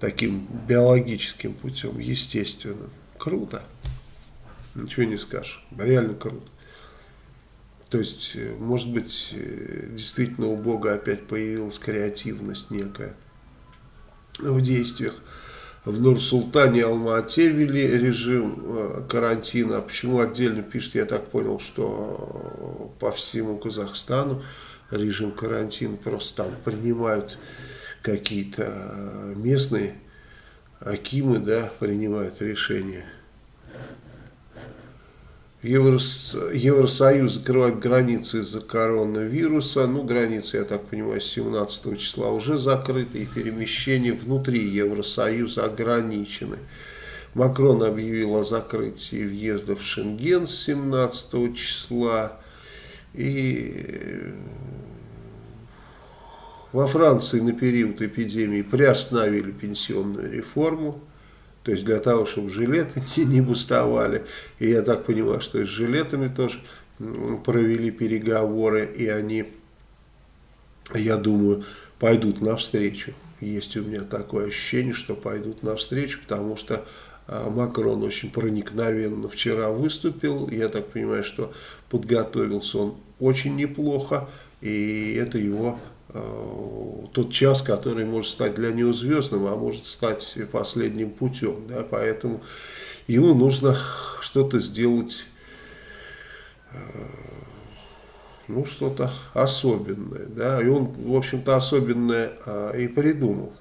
Таким биологическим путем, естественным. Круто. Ничего не скажешь. Реально круто. То есть, э, может быть, э, действительно у Бога опять появилась креативность некая в действиях в Нур-Султане Алма-Ате ввели режим э, карантина. Почему отдельно пишет, я так понял, что по всему Казахстану режим карантина просто там принимают какие-то э, местные акимы, да, принимают решения. Еврос, Евросоюз закрывает границы из-за коронавируса. Ну, границы, я так понимаю, с 17 числа уже закрыты, и перемещения внутри Евросоюза ограничены. Макрон объявил о закрытии въезда в Шенген с 17 числа. И во Франции на период эпидемии приостановили пенсионную реформу. То есть для того, чтобы жилеты *laughs* не, бустовали. И я так понимаю, что и с жилетами тоже провели переговоры, и они, я думаю, пойдут навстречу. Есть у меня такое ощущение, что пойдут навстречу, потому что а, Макрон очень проникновенно вчера выступил. Я так понимаю, что подготовился он очень неплохо, и это его тот час, который может стать для него звездным, а может стать последним путем. Да? Поэтому ему нужно что-то сделать, э, ну, что-то особенное. Да? И он, в общем-то, особенное а, и придумал.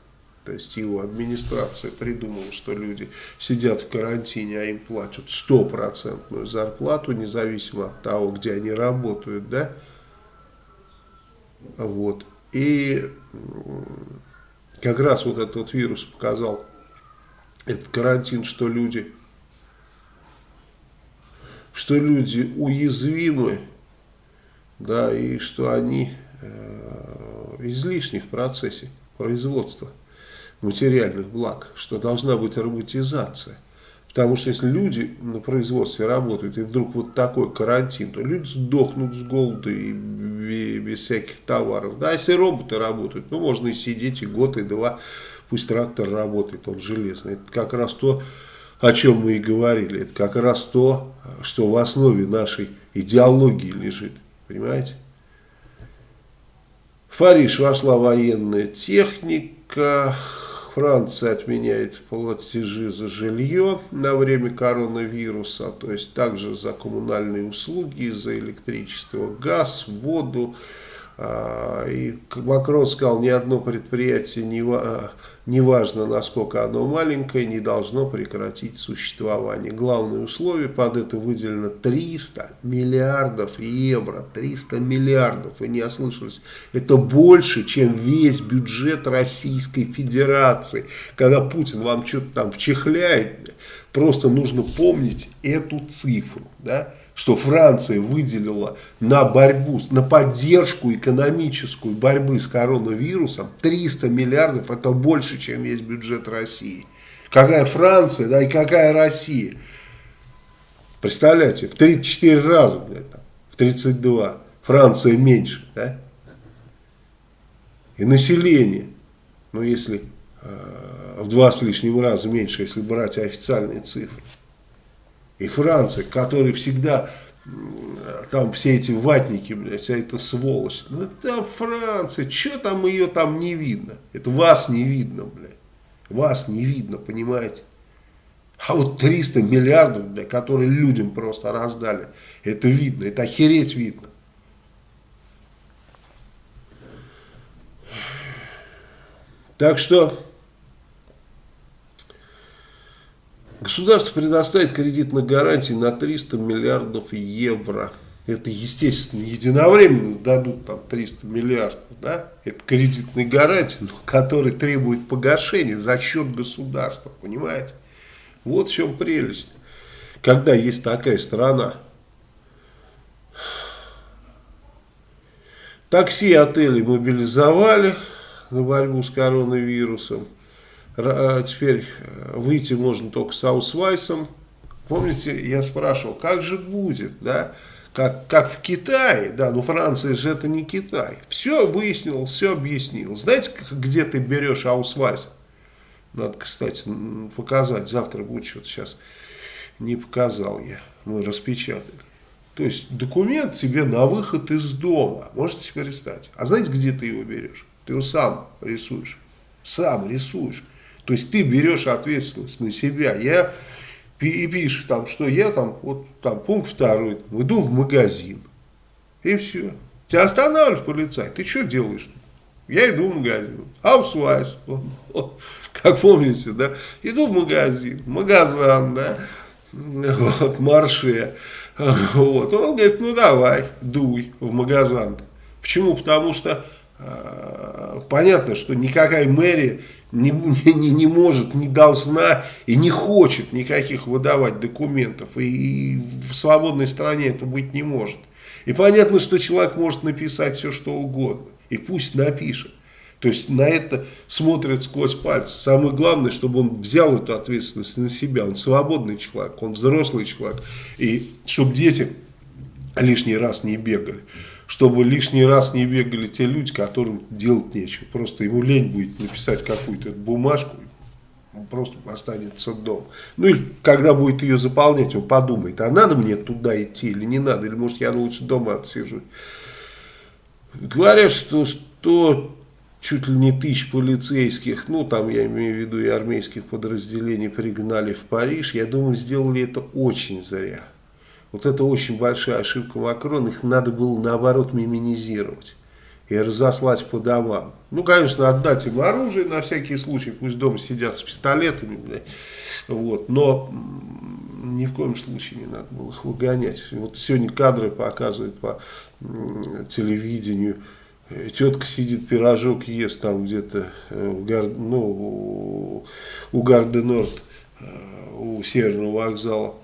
То есть его администрация придумала, что люди сидят в карантине, а им платят стопроцентную зарплату, независимо от того, где они работают, да, вот. И как раз вот этот вот вирус показал, этот карантин, что люди, что люди уязвимы, да, и что они э, излишни в процессе производства материальных благ, что должна быть роботизация. Потому что если люди на производстве работают, и вдруг вот такой карантин, то люди сдохнут с голода и без всяких товаров. Да, если роботы работают, ну можно и сидеть и год, и два, пусть трактор работает, он железный. Это как раз то, о чем мы и говорили. Это как раз то, что в основе нашей идеологии лежит. Понимаете? В Париж вошла военная техника. Франция отменяет платежи за жилье на время коронавируса, то есть также за коммунальные услуги, за электричество, газ, воду. И Макрон сказал, ни одно предприятие не неважно насколько оно маленькое, не должно прекратить существование. Главное условие, под это выделено 300 миллиардов евро, 300 миллиардов, вы не ослышались, это больше, чем весь бюджет Российской Федерации. Когда Путин вам что-то там вчехляет, просто нужно помнить эту цифру, да, что Франция выделила на борьбу, на поддержку экономическую борьбы с коронавирусом 300 миллиардов, это больше, чем весь бюджет России. Какая Франция, да, и какая Россия. Представляете, в 34 раза, блядь, в 32. Франция меньше, да? И население, ну если э, в два с лишним раза меньше, если брать официальные цифры. И Франция, которая всегда там все эти ватники, блядь, вся эта сволочь. Ну там Франция, что там ее там не видно? Это вас не видно, блядь. Вас не видно, понимаете? А вот 300 миллиардов, блядь, которые людям просто раздали, это видно, это охереть видно. Так что государство предоставит кредитные гарантии на 300 миллиардов евро. Это, естественно, единовременно дадут там 300 миллиардов, да? Это кредитные гарантии, но которые требуют погашения за счет государства, понимаете? Вот в чем прелесть. Когда есть такая страна. Такси и отели мобилизовали на борьбу с коронавирусом. А, теперь э, выйти можно только с аусвайсом. Помните, я спрашивал, как же будет, да? Как, как в Китае, да, ну Франция же это не Китай. Все выяснил, все объяснил. Знаете, где ты берешь аусвайс? Надо, кстати, показать. Завтра будет что-то сейчас. Не показал я. Мы распечатали. То есть документ тебе на выход из дома. Можете себе представить. А знаете, где ты его берешь? Ты его сам рисуешь. Сам рисуешь. То есть ты берешь ответственность на себя. Я и пишешь там, что я там, вот там пункт второй, иду в магазин. И все. Тебя останавливает полицай. Ты что делаешь? Я иду в магазин. Аусвайс. *laughs* Как помните, да? Иду в магазин. Магазин, да? Вот, марше. Вот. Он говорит, ну давай, дуй в магазин. Почему? Потому что э, понятно, что никакая мэрия не, не, не может, не должна и не хочет никаких выдавать документов. И, и в свободной стране это быть не может. И понятно, что человек может написать все, что угодно. И пусть напишет. То есть на это смотрят сквозь пальцы. Самое главное, чтобы он взял эту ответственность на себя. Он свободный человек, он взрослый человек. И чтобы дети лишний раз не бегали чтобы лишний раз не бегали те люди, которым делать нечего. Просто ему лень будет написать какую-то бумажку, он просто останется дома. Ну и когда будет ее заполнять, он подумает, а надо мне туда идти или не надо, или может я лучше дома отсижу. Говорят, что 100 чуть ли не тысяч полицейских, ну там я имею в виду и армейских подразделений пригнали в Париж, я думаю, сделали это очень зря. Вот это очень большая ошибка Макрона. Их надо было наоборот миминизировать и разослать по домам. Ну, конечно, отдать им оружие на всякий случай, пусть дома сидят с пистолетами, блядь. Вот, но ни в коем случае не надо было их выгонять. Вот сегодня кадры показывают по телевидению. Тетка сидит, пирожок ест там где-то э, ну, у Гарденорд, э, у Северного вокзала.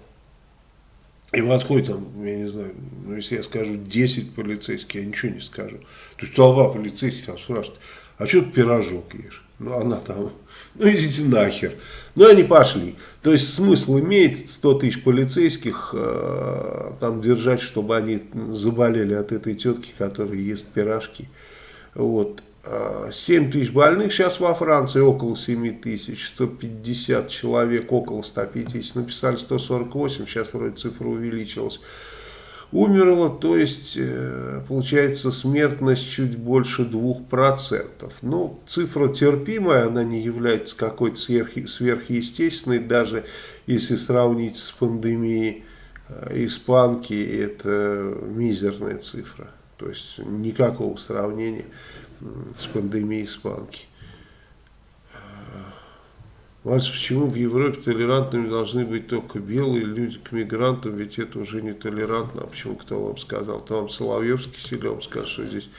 И в отходе там, я не знаю, ну если я скажу 10 полицейских, я ничего не скажу. То есть толпа полицейских там спрашивает, а что ты пирожок ешь? Ну она там, ну идите нахер. Ну они пошли. То есть смысл имеет 100 тысяч полицейских э, там держать, чтобы они заболели от этой тетки, которая ест пирожки. Вот. 7 тысяч больных сейчас во Франции, около 7 тысяч, 150 человек, около 150, написали 148, сейчас вроде цифра увеличилась. Умерло, то есть э, получается смертность чуть больше 2%. Ну, цифра терпимая, она не является какой-то сверх, сверхъестественной, даже если сравнить с пандемией э, испанки, это мизерная цифра. То есть никакого сравнения с пандемией испанки. Вас почему в Европе толерантными должны быть только белые люди к мигрантам, ведь это уже не толерантно. А почему кто вам сказал? То вам Соловьевский силен скажет, что здесь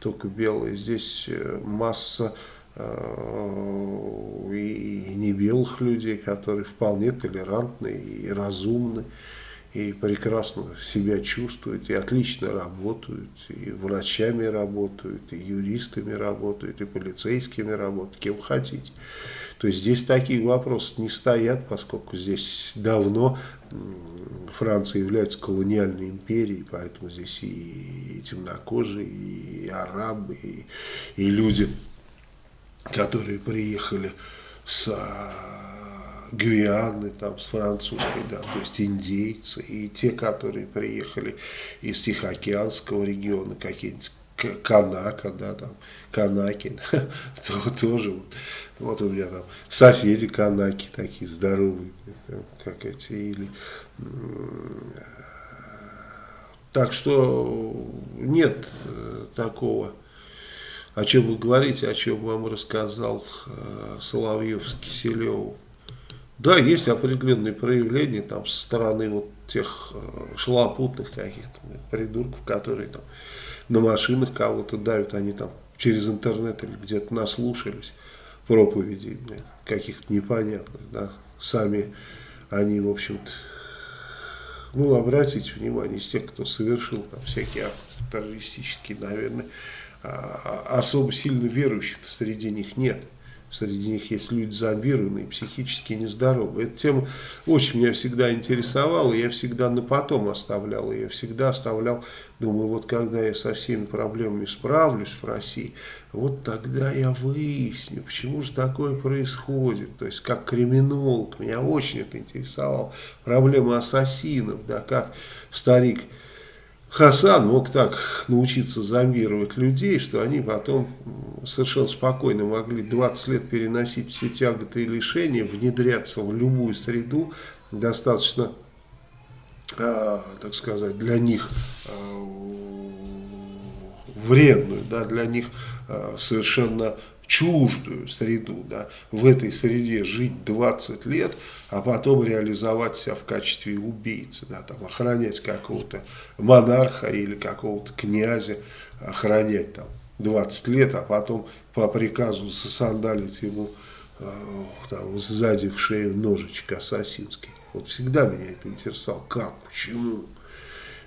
только белые. Здесь э, масса э, и не белых людей, которые вполне толерантны и разумны и прекрасно себя чувствуют, и отлично работают, и врачами работают, и юристами работают, и полицейскими работают, кем хотите. То есть здесь такие вопросы не стоят, поскольку здесь давно Франция является колониальной империей, поэтому здесь и темнокожие, и арабы, и, и люди которые приехали с Гвианы, там, с французской, да, то есть индейцы, и те, которые приехали из Тихоокеанского региона, какие-нибудь Канака, да, там, Канаки, *laughs* то, тоже, вот, вот у меня там соседи Канаки такие здоровые, как эти, или, так что нет э, такого, о чем вы говорите, о чем вам рассказал э, Соловьев с Киселевым. Да, есть определенные проявления там со стороны вот тех э, шлопутных каких-то придурков, которые там на машинах кого-то давят, они там через интернет или где-то наслушались проповедей каких-то непонятных, да, сами они, в общем-то, ну, обратите внимание, из тех, кто совершил там всякие террористические, наверное, а, а, особо сильно верующих среди них нет среди них есть люди зомбированные, психически нездоровые. Эта тема очень меня всегда интересовала, я всегда на потом оставлял я всегда оставлял, думаю, вот когда я со всеми проблемами справлюсь в России, вот тогда я выясню, почему же такое происходит. То есть, как криминолог, меня очень это интересовало. Проблема ассасинов, да, как старик Хасан мог так научиться зомбировать людей, что они потом совершенно спокойно могли 20 лет переносить все тяготы и лишения, внедряться в любую среду, достаточно, э, так сказать, для них э, вредную, да, для них э, совершенно чуждую среду, да, в этой среде жить 20 лет, а потом реализовать себя в качестве убийцы, да, там, охранять какого-то монарха или какого-то князя, охранять там 20 лет, а потом по приказу засандалить ему э, там, сзади в шею ножичек ассасинский. Вот всегда меня это интересовало, как, почему,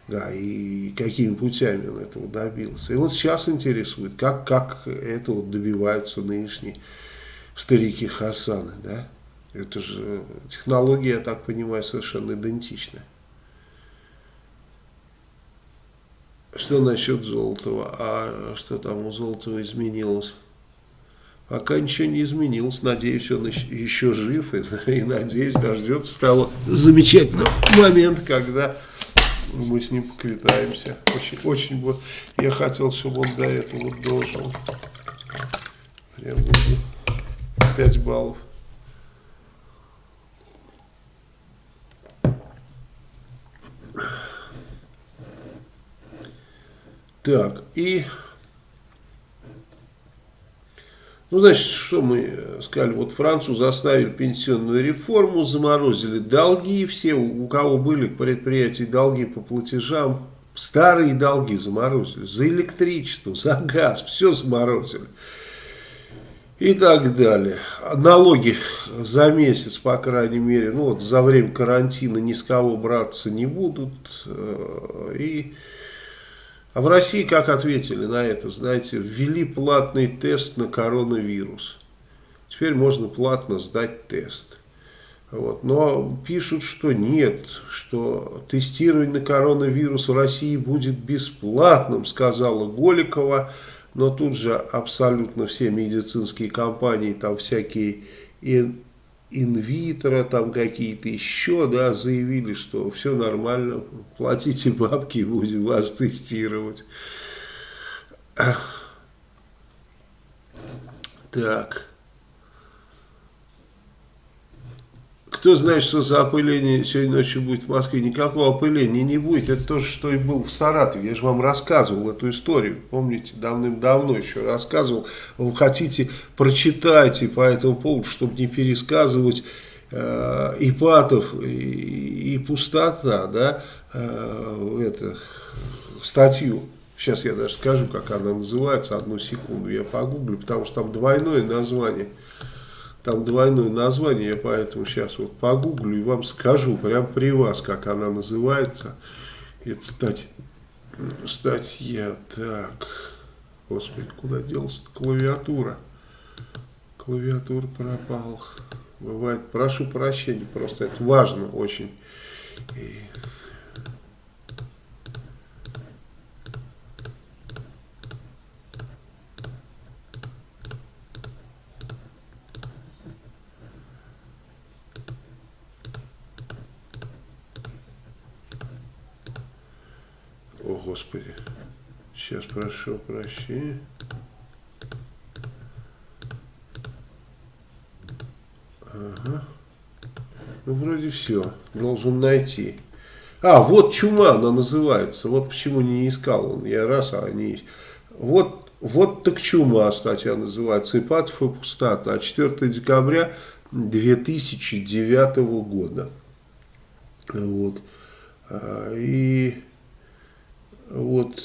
да, и какими путями он этого добился. И вот сейчас интересует, как, как этого добиваются нынешние старики Хасаны, да. Это же технология, я так понимаю, совершенно идентичная. Что насчет Золотого? А что там у Золотого изменилось? Пока ничего не изменилось. Надеюсь, он еще жив. И, *laughs* и надеюсь, дождется того замечательного момента, когда мы с ним поквитаемся. Очень, очень бы я хотел, чтобы он до этого дожил. Прям 5 баллов. Так, и... Ну, значит, что мы сказали, вот Францию заставили пенсионную реформу, заморозили долги, все, у кого были предприятия долги по платежам, старые долги заморозили, за электричество, за газ, все заморозили. И так далее. Налоги за месяц, по крайней мере, ну вот за время карантина ни с кого браться не будут. Э, и а в России как ответили на это? Знаете, ввели платный тест на коронавирус. Теперь можно платно сдать тест. Вот. Но пишут, что нет, что тестирование на коронавирус в России будет бесплатным, сказала Голикова. Но тут же абсолютно все медицинские компании, там всякие инвитро, там какие-то еще, да, заявили, что все нормально, платите бабки, будем вас тестировать. Так. Кто знает, что за опыление сегодня ночью будет в Москве? Никакого опыления не будет. Это то же, что и был в Саратове. Я же вам рассказывал эту историю. Помните, давным-давно еще рассказывал. Вы хотите, прочитайте по этому поводу, чтобы не пересказывать э, Ипатов и, и пустота, да, э, это, статью. Сейчас я даже скажу, как она называется. Одну секунду я погуглю, потому что там двойное название. Там двойное название, я поэтому сейчас вот погуглю и вам скажу прямо при вас, как она называется. Это стать, статья, так, господи, куда делась клавиатура? Клавиатура пропала. Бывает, прошу прощения, просто это важно очень. Господи. Сейчас прошу прощения. Ага. Ну, вроде все. Должен найти. А, вот чума она называется. Вот почему не искал он. Я раз, а они есть. Вот, вот так чума статья называется. Ипатов и пустата. А 4 декабря 2009 года. Вот. А, и вот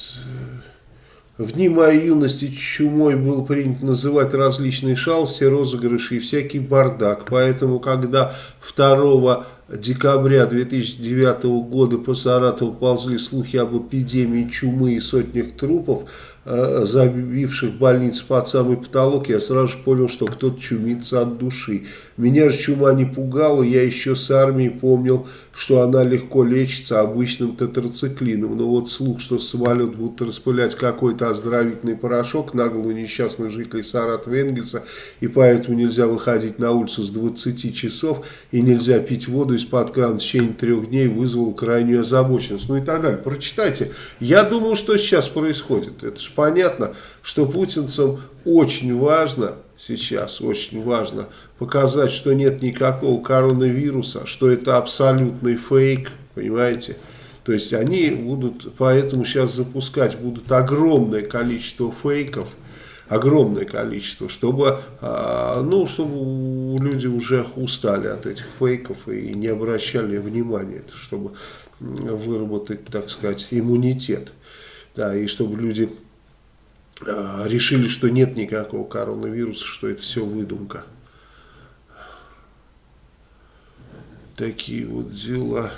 в дни моей юности чумой был принято называть различные шалости, розыгрыши и всякий бардак. Поэтому, когда 2 декабря 2009 года по Саратову ползли слухи об эпидемии чумы и сотнях трупов, Э, забивших больницу под самый потолок, я сразу же понял, что кто-то чумится от души. Меня же чума не пугала, я еще с армии помнил, что она легко лечится обычным тетрациклином. Но вот слух, что самолет будут распылять какой-то оздоровительный порошок на голову несчастных жителей Саратова Энгельса, и поэтому нельзя выходить на улицу с 20 часов, и нельзя пить воду из-под крана в течение трех дней, вызвал крайнюю озабоченность. Ну и так далее. Прочитайте. Я думаю, что сейчас происходит. Это же понятно, что путинцам очень важно сейчас, очень важно показать, что нет никакого коронавируса, что это абсолютный фейк, понимаете? То есть они будут, поэтому сейчас запускать будут огромное количество фейков, огромное количество, чтобы, а, ну, чтобы люди уже устали от этих фейков и не обращали внимания, чтобы выработать, так сказать, иммунитет. Да, и чтобы люди решили, что нет никакого коронавируса, что это все выдумка. Такие вот дела.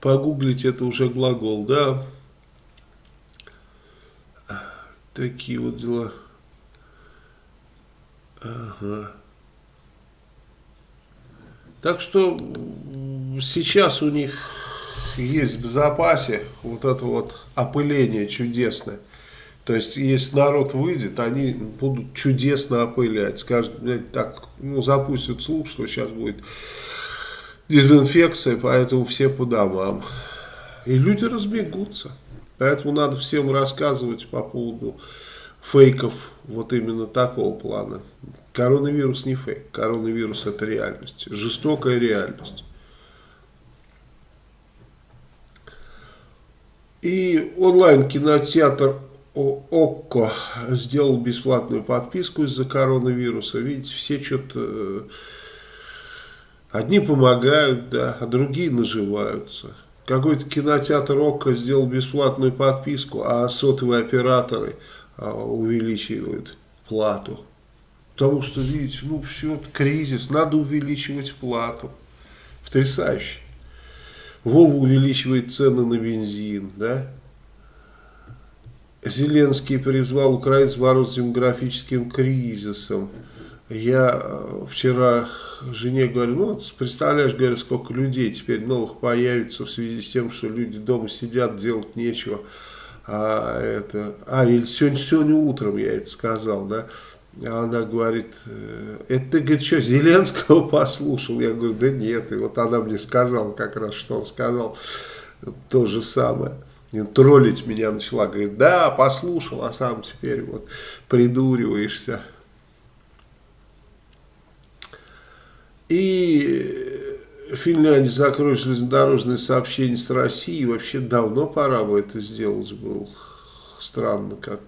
Погуглить это уже глагол, да? Такие вот дела. Ага. Так что сейчас у них есть в запасе вот это вот опыление чудесное. То есть, если народ выйдет, они будут чудесно опылять. Скажут, так, ну, запустят слух, что сейчас будет дезинфекция, поэтому все по домам. И люди разбегутся. Поэтому надо всем рассказывать по поводу фейков вот именно такого плана. Коронавирус не фейк, коронавирус это реальность, жестокая реальность. И онлайн-кинотеатр ОККО сделал бесплатную подписку из-за коронавируса. Видите, все что-то... Э, одни помогают, да, а другие наживаются. Какой-то кинотеатр ОККО сделал бесплатную подписку, а сотовые операторы а, увеличивают плату. Потому что, видите, ну все, кризис, надо увеличивать плату. Потрясающе. Вова увеличивает цены на бензин, да? Зеленский призвал украинцев бороться с демографическим кризисом. Я э, вчера жене говорю, ну, представляешь, говорю, сколько людей теперь новых появится в связи с тем, что люди дома сидят, делать нечего. А, это, а или сегодня, сегодня утром я это сказал, да, она говорит, «Э, это ты, говорит, что, Зеленского послушал? Я говорю, да нет. И вот она мне сказала как раз, что он сказал то же самое. И троллить меня начала, говорит, да, послушал, а сам теперь вот придуриваешься. И Финляндия закроет железнодорожное сообщение с Россией. Вообще давно пора бы это сделать было. Странно как.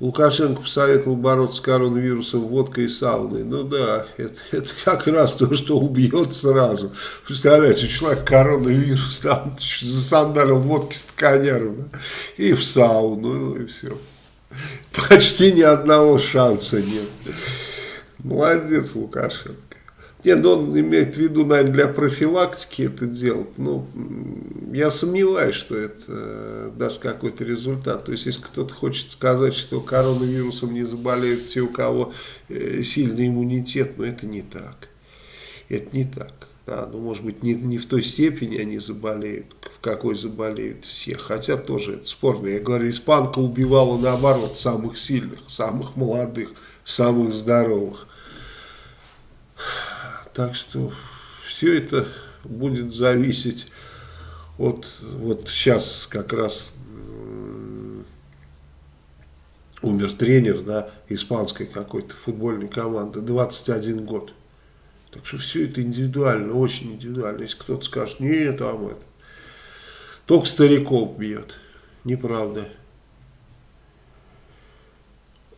Лукашенко посоветовал бороться с коронавирусом водкой и сауной. Ну да, это, это как раз то, что убьет сразу. Представляете, у человека коронавирус, там засандарил водки с тканяром, да? и в сауну, ну и все. Почти ни одного шанса нет. Молодец Лукашенко. Нет, ну он имеет в виду, наверное, для профилактики это делать. Ну, я сомневаюсь, что это э, даст какой-то результат. То есть, если кто-то хочет сказать, что коронавирусом не заболеют те, у кого э, сильный иммунитет, но это не так. Это не так. Да, ну, может быть, не, не в той степени они заболеют, в какой заболеют все. Хотя тоже это спорно. Я говорю, испанка убивала, наоборот, самых сильных, самых молодых, самых здоровых. Так что все это будет зависеть от, вот сейчас как раз умер тренер, да, испанской какой-то футбольной команды, 21 год. Так что все это индивидуально, очень индивидуально. Если кто-то скажет, нет, там это, только стариков бьет. Неправда.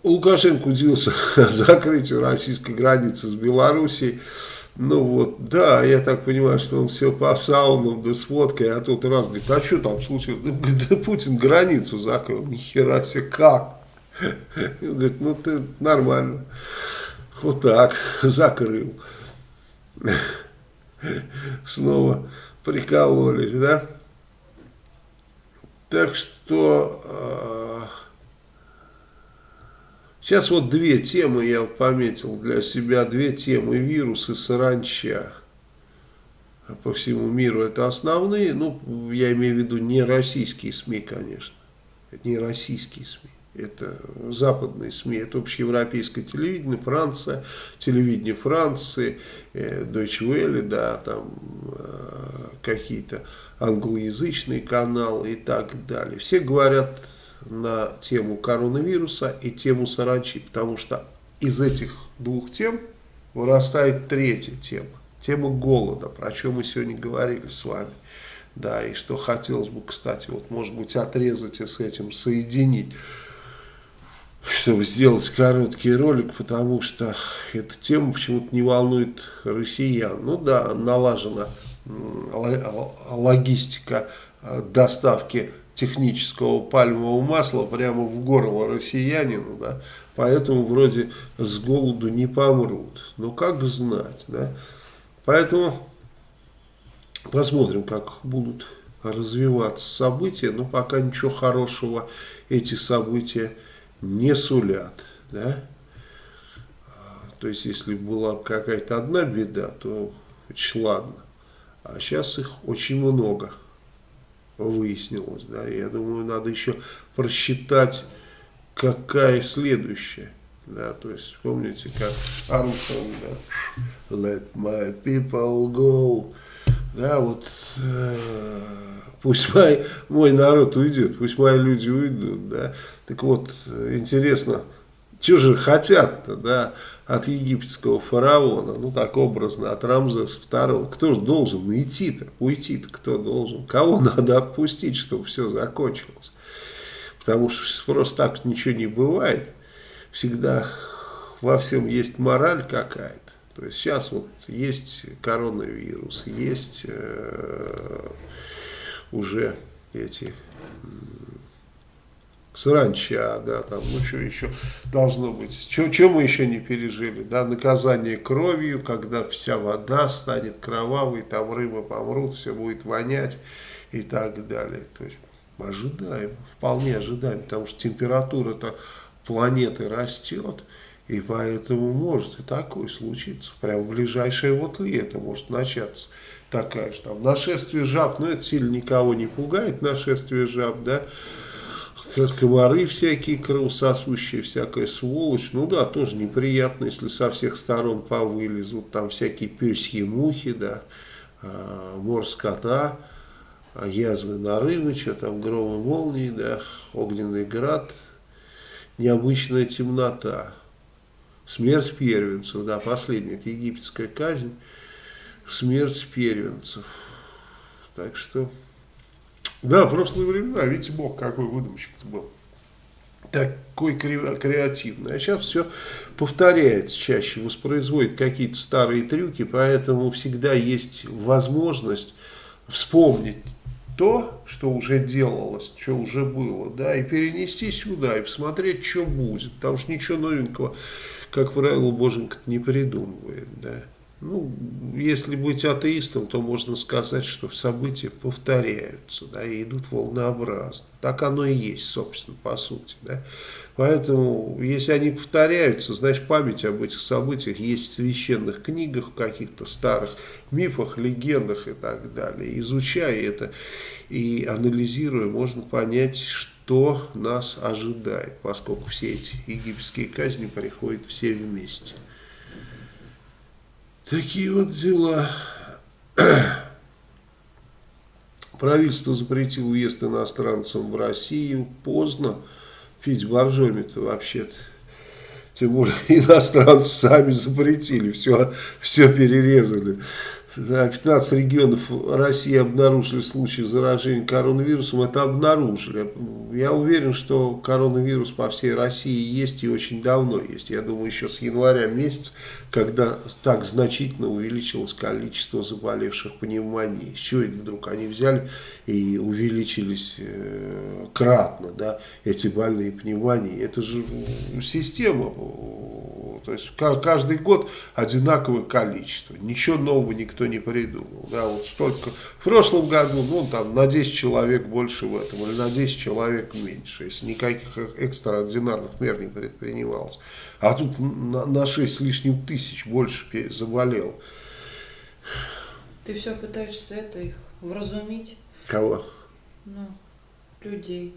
Лукашенко удивился *laughs* закрытию российской границы с Белоруссией. Ну вот, да, я так понимаю, что он все по саунам, да с водкой, а тут раз говорит, а что там случилось? Да, Путин границу закрыл, нихера себе, как? И он говорит, ну ты нормально. Вот так, закрыл. Снова прикололись, да? Так что э, сейчас вот две темы я пометил для себя, две темы, вирус и саранча. По всему миру это основные, ну, я имею в виду не российские СМИ, конечно, не российские СМИ. Это западные СМИ, это общеевропейское телевидение, Франция, телевидение Франции, э, Deutsche Welle, да, там э, какие-то англоязычные каналы и так далее. Все говорят на тему коронавируса и тему саранчи, потому что из этих двух тем вырастает третья тема, тема голода, про чем мы сегодня говорили с вами. Да, и что хотелось бы, кстати, вот может быть отрезать и с этим соединить чтобы сделать короткий ролик, потому что эта тема почему-то не волнует россиян. Ну да, налажена логистика э, доставки технического пальмового масла прямо в горло россиянину, да, поэтому вроде с голоду не помрут. Но как знать, да. Поэтому посмотрим, как будут развиваться события, но пока ничего хорошего эти события не сулят. Да? То есть, если была какая-то одна беда, то ладно. А сейчас их очень много выяснилось. Да? Я думаю, надо еще просчитать, какая следующая. Да, то есть, помните, как Армстронг, да, let my people go, да, вот, э, пусть мой, мой народ уйдет, пусть мои люди уйдут, да, так вот, интересно, что же хотят-то, да, от египетского фараона, ну так образно, от Рамзеса II, кто же должен уйти-то, уйти-то кто должен, кого надо отпустить, чтобы все закончилось, потому что просто так ничего не бывает, всегда во всем есть мораль какая-то, то есть сейчас вот есть коронавирус, есть э, уже эти саранча, да, там, ну что еще должно быть, что мы еще не пережили, да, наказание кровью, когда вся вода станет кровавой, там рыбы помрут, все будет вонять и так далее, то есть ожидаем, вполне ожидаем, потому что температура-то планеты растет, и поэтому может и такое случиться, прям в ближайшее вот лето может начаться такая же там. Нашествие жаб, но это сильно никого не пугает, нашествие жаб, да, комары всякие, кровососущие, всякая сволочь. Ну да, тоже неприятно, если со всех сторон повылезут. Там всякие пёсьи мухи, да, э, мор скота, язвы нарывы, что там, громы молнии, да, огненный град, необычная темнота. Смерть первенцев, да, последняя, это египетская казнь, смерть первенцев. Так что... Да, в прошлые времена, видите, Бог какой выдумщик был. Такой креативный. А сейчас все повторяется чаще, воспроизводит какие-то старые трюки, поэтому всегда есть возможность вспомнить то, что уже делалось, что уже было, да, и перенести сюда, и посмотреть, что будет, потому что ничего новенького, как правило, Боженька не придумывает, да. Ну, если быть атеистом, то можно сказать, что события повторяются, да, и идут волнообразно. Так оно и есть, собственно, по сути, да. Поэтому, если они повторяются, значит, память об этих событиях есть в священных книгах, в каких-то старых мифах, легендах и так далее. Изучая это и анализируя, можно понять, что нас ожидает, поскольку все эти египетские казни приходят все вместе. Такие вот дела. *clears throat* Правительство запретило уезд иностранцам в Россию. Поздно. Пить боржоми-то вообще-то. Тем более *laughs* иностранцы сами запретили, все, все перерезали. 15 регионов России обнаружили случаи заражения коронавирусом. Это обнаружили. Я уверен, что коронавирус по всей России есть и очень давно есть. Я думаю, еще с января месяца, когда так значительно увеличилось количество заболевших пневмонией. Чего это вдруг они взяли и увеличились э, кратно, да, эти больные пневмонии? Это же система то есть каждый год одинаковое количество. Ничего нового никто не придумал. Да, вот столько. В прошлом году, ну, там, на 10 человек больше в этом, или на 10 человек меньше, если никаких экстраординарных мер не предпринималось. А тут на, на 6 с лишним тысяч больше заболел. Ты все пытаешься это их вразумить? Кого? Ну, людей.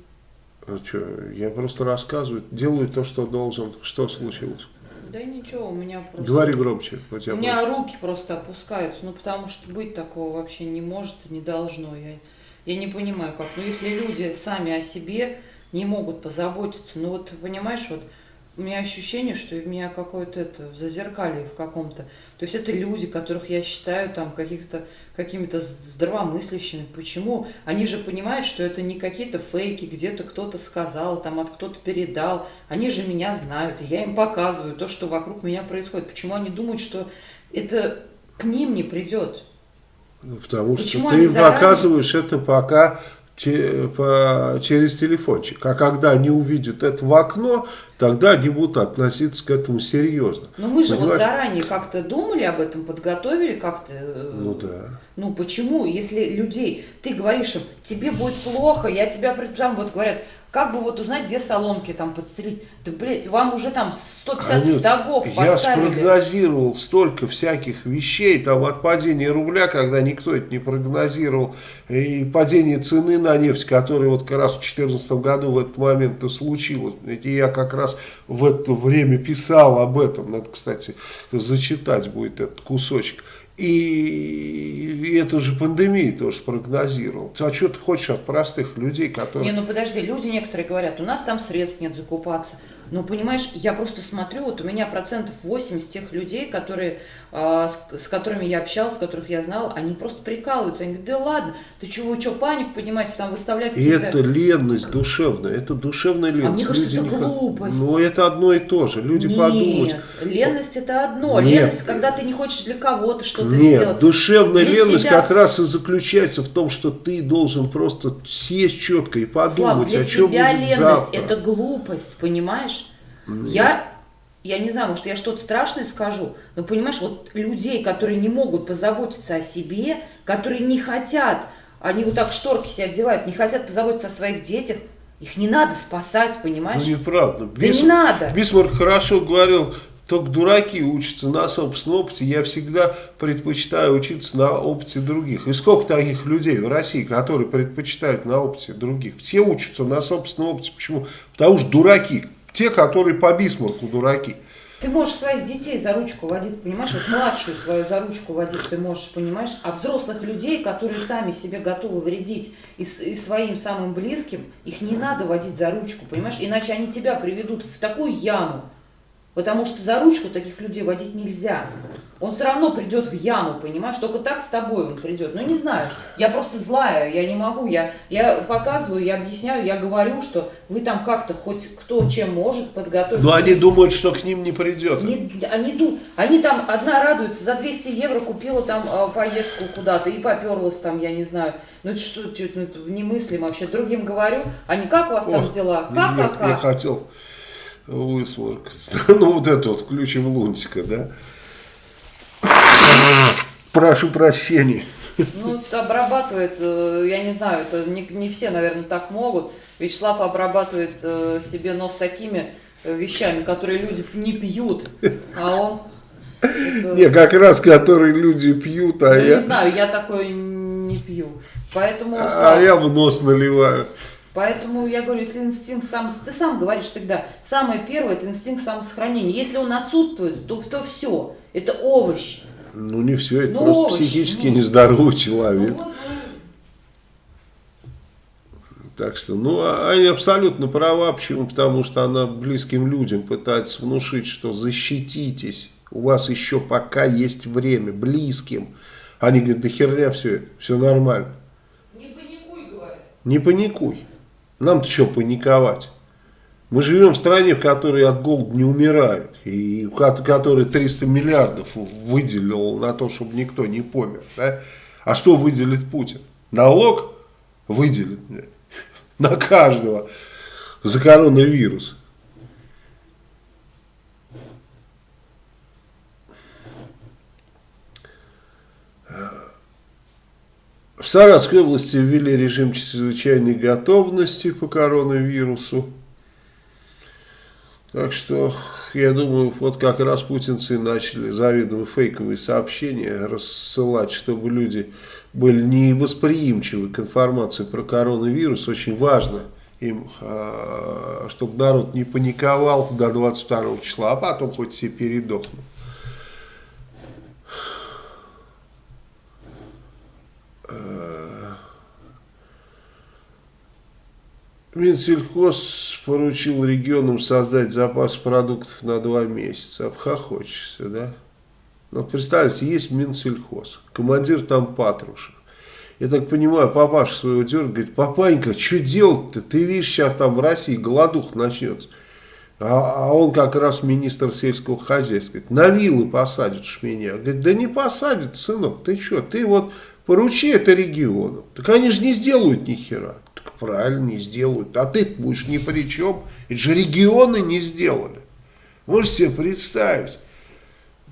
А что, я просто рассказываю, делаю то, что должен. Что случилось? Да ничего, у меня просто... Говори громче. У, у меня руки просто опускаются, ну потому что быть такого вообще не может и не должно. Я, я не понимаю как. Ну если люди сами о себе не могут позаботиться, ну вот понимаешь, вот у меня ощущение, что у меня какое-то это зазеркалье в каком-то. То есть это люди, которых я считаю там каких-то какими-то здравомыслящими. Почему? Они же понимают, что это не какие-то фейки, где-то кто-то сказал, там от кто-то передал. Они же меня знают, и я им показываю то, что вокруг меня происходит. Почему они думают, что это к ним не придет? Ну, потому Почему что ты им заранее... показываешь это пока через телефончик. А когда они увидят это в окно, тогда они будут относиться к этому серьезно. Но мы же Понимаешь? вот заранее как-то думали об этом, подготовили как-то. Э, ну да. Ну почему, если людей, ты говоришь им, тебе будет плохо, я тебя, там вот говорят, как бы вот узнать, где соломки там подстелить? Да, блядь, вам уже там 150 Анют, стогов поставили. Я спрогнозировал столько всяких вещей, там от падения рубля, когда никто это не прогнозировал, и падение цены на нефть, которое вот как раз в 2014 году в этот момент и случилось. И я как раз в это время писал об этом, надо, кстати, зачитать будет этот кусочек. И эту же пандемию тоже спрогнозировал. А что ты хочешь от простых людей, которые... Не, ну подожди, люди некоторые говорят, у нас там средств нет закупаться. Ну, понимаешь, я просто смотрю, вот у меня процентов 80 тех людей, которые, э, с, с которыми я общалась, которых я знала, они просто прикалываются. Они говорят, да ладно, ты чего, что, панику поднимаете, там выставлять И это ленность душевная, это душевная ленность. А мне кажется, Люди это глупость. Ну, это одно и то же. Люди Нет, подумают. ленность это одно. Нет. Ленность, когда ты не хочешь для кого-то что-то Нет, сделать. душевная для ленность себя... как раз и заключается в том, что ты должен просто сесть четко и подумать, Слав, для о чем себя будет ленность завтра. это глупость, понимаешь? Я, я не знаю, может, я что-то страшное скажу, но понимаешь, вот людей, которые не могут позаботиться о себе, которые не хотят, они вот так шторки себе одевают, не хотят позаботиться о своих детях, их не надо спасать, понимаешь? Ну, неправда. Да Бис... не надо. Бисмарк хорошо говорил, только дураки учатся на собственном опыте. Я всегда предпочитаю учиться на опыте других. И сколько таких людей в России, которые предпочитают на опыте других? Все учатся на собственном опыте. Почему? Потому что дураки. Те, которые по Бисмарку дураки. Ты можешь своих детей за ручку водить, понимаешь, вот младшую свою за ручку водить ты можешь, понимаешь, а взрослых людей, которые сами себе готовы вредить и, и своим самым близким, их не надо водить за ручку, понимаешь, иначе они тебя приведут в такую яму, Потому что за ручку таких людей водить нельзя. Он все равно придет в яму, понимаешь? Только так с тобой он придет. Ну, не знаю. Я просто злая, я не могу. Я, я показываю, я объясняю, я говорю, что вы там как-то хоть кто чем может подготовить. Но они думают, что к ним не придет. Не, они, они там, одна радуется, за 200 евро купила там э, поездку куда-то и поперлась там, я не знаю. Ну, это что, что ну, это немыслимо вообще. Другим говорю, они как у вас О, там дела? Ха-ха-ха. Я хотел Высморк. *laughs* Ну, вот это вот, включим Лунтика, да? Прошу прощения. Ну, обрабатывает, э, я не знаю, это не, не все, наверное, так могут. Вячеслав обрабатывает э, себе нос такими э, вещами, которые люди не пьют, а он... Это... Не, как раз, которые люди пьют, а ну, я... Не знаю, я такой не пью. Поэтому... А я в нос наливаю. Поэтому я говорю, если инстинкт сам, ты сам говоришь всегда, самое первое это инстинкт самосохранения. Если он отсутствует, то, то все, это овощ. Ну не все, это Ну, просто овощи, психически ну. нездоровый Ну, человек. вот, ну, Так что, ну, а- они абсолютно права. Почему? Потому что она близким людям пытается внушить, что защититесь. У вас еще пока есть время. Близким. Они говорят, да херня все все нормально. не паникуй, говорят. Не паникуй. Нам-то что паниковать? Мы живем в стране, в которой от голода не умирают. И которой 300 миллиардов выделил на то, чтобы никто не помер. да? А что выделит Путин? Налог выделит *laughs* на каждого за коронавирус. В Саратовской области ввели режим чрезвычайной готовности по коронавирусу. Так что, я думаю, вот как раз путинцы начали заведомо фейковые сообщения рассылать, чтобы люди были невосприимчивы к информации про коронавирус. Очень важно им, а, чтобы народ не паниковал до 22 числа, а потом хоть все передохнут. Минсельхоз поручил регионам создать запас продуктов на два месяца. Обхохочешься, да? Ну, представьте, есть Минсельхоз, командир там Патрушев. Я так понимаю, папаша своего дергает, говорит, папанька, что делать-то? Ты видишь, сейчас там в России голодух начнется. А, а он как раз министр сельского хозяйства. Говорит, на вилы посадят ж меня. Говорит, да не посадят, сынок, ты что? Ты вот поручи это региону. Так они же не сделают ни хера. Так правильно, не сделают. А ты будешь ни при чем. Это же регионы не сделали. Можете себе представить.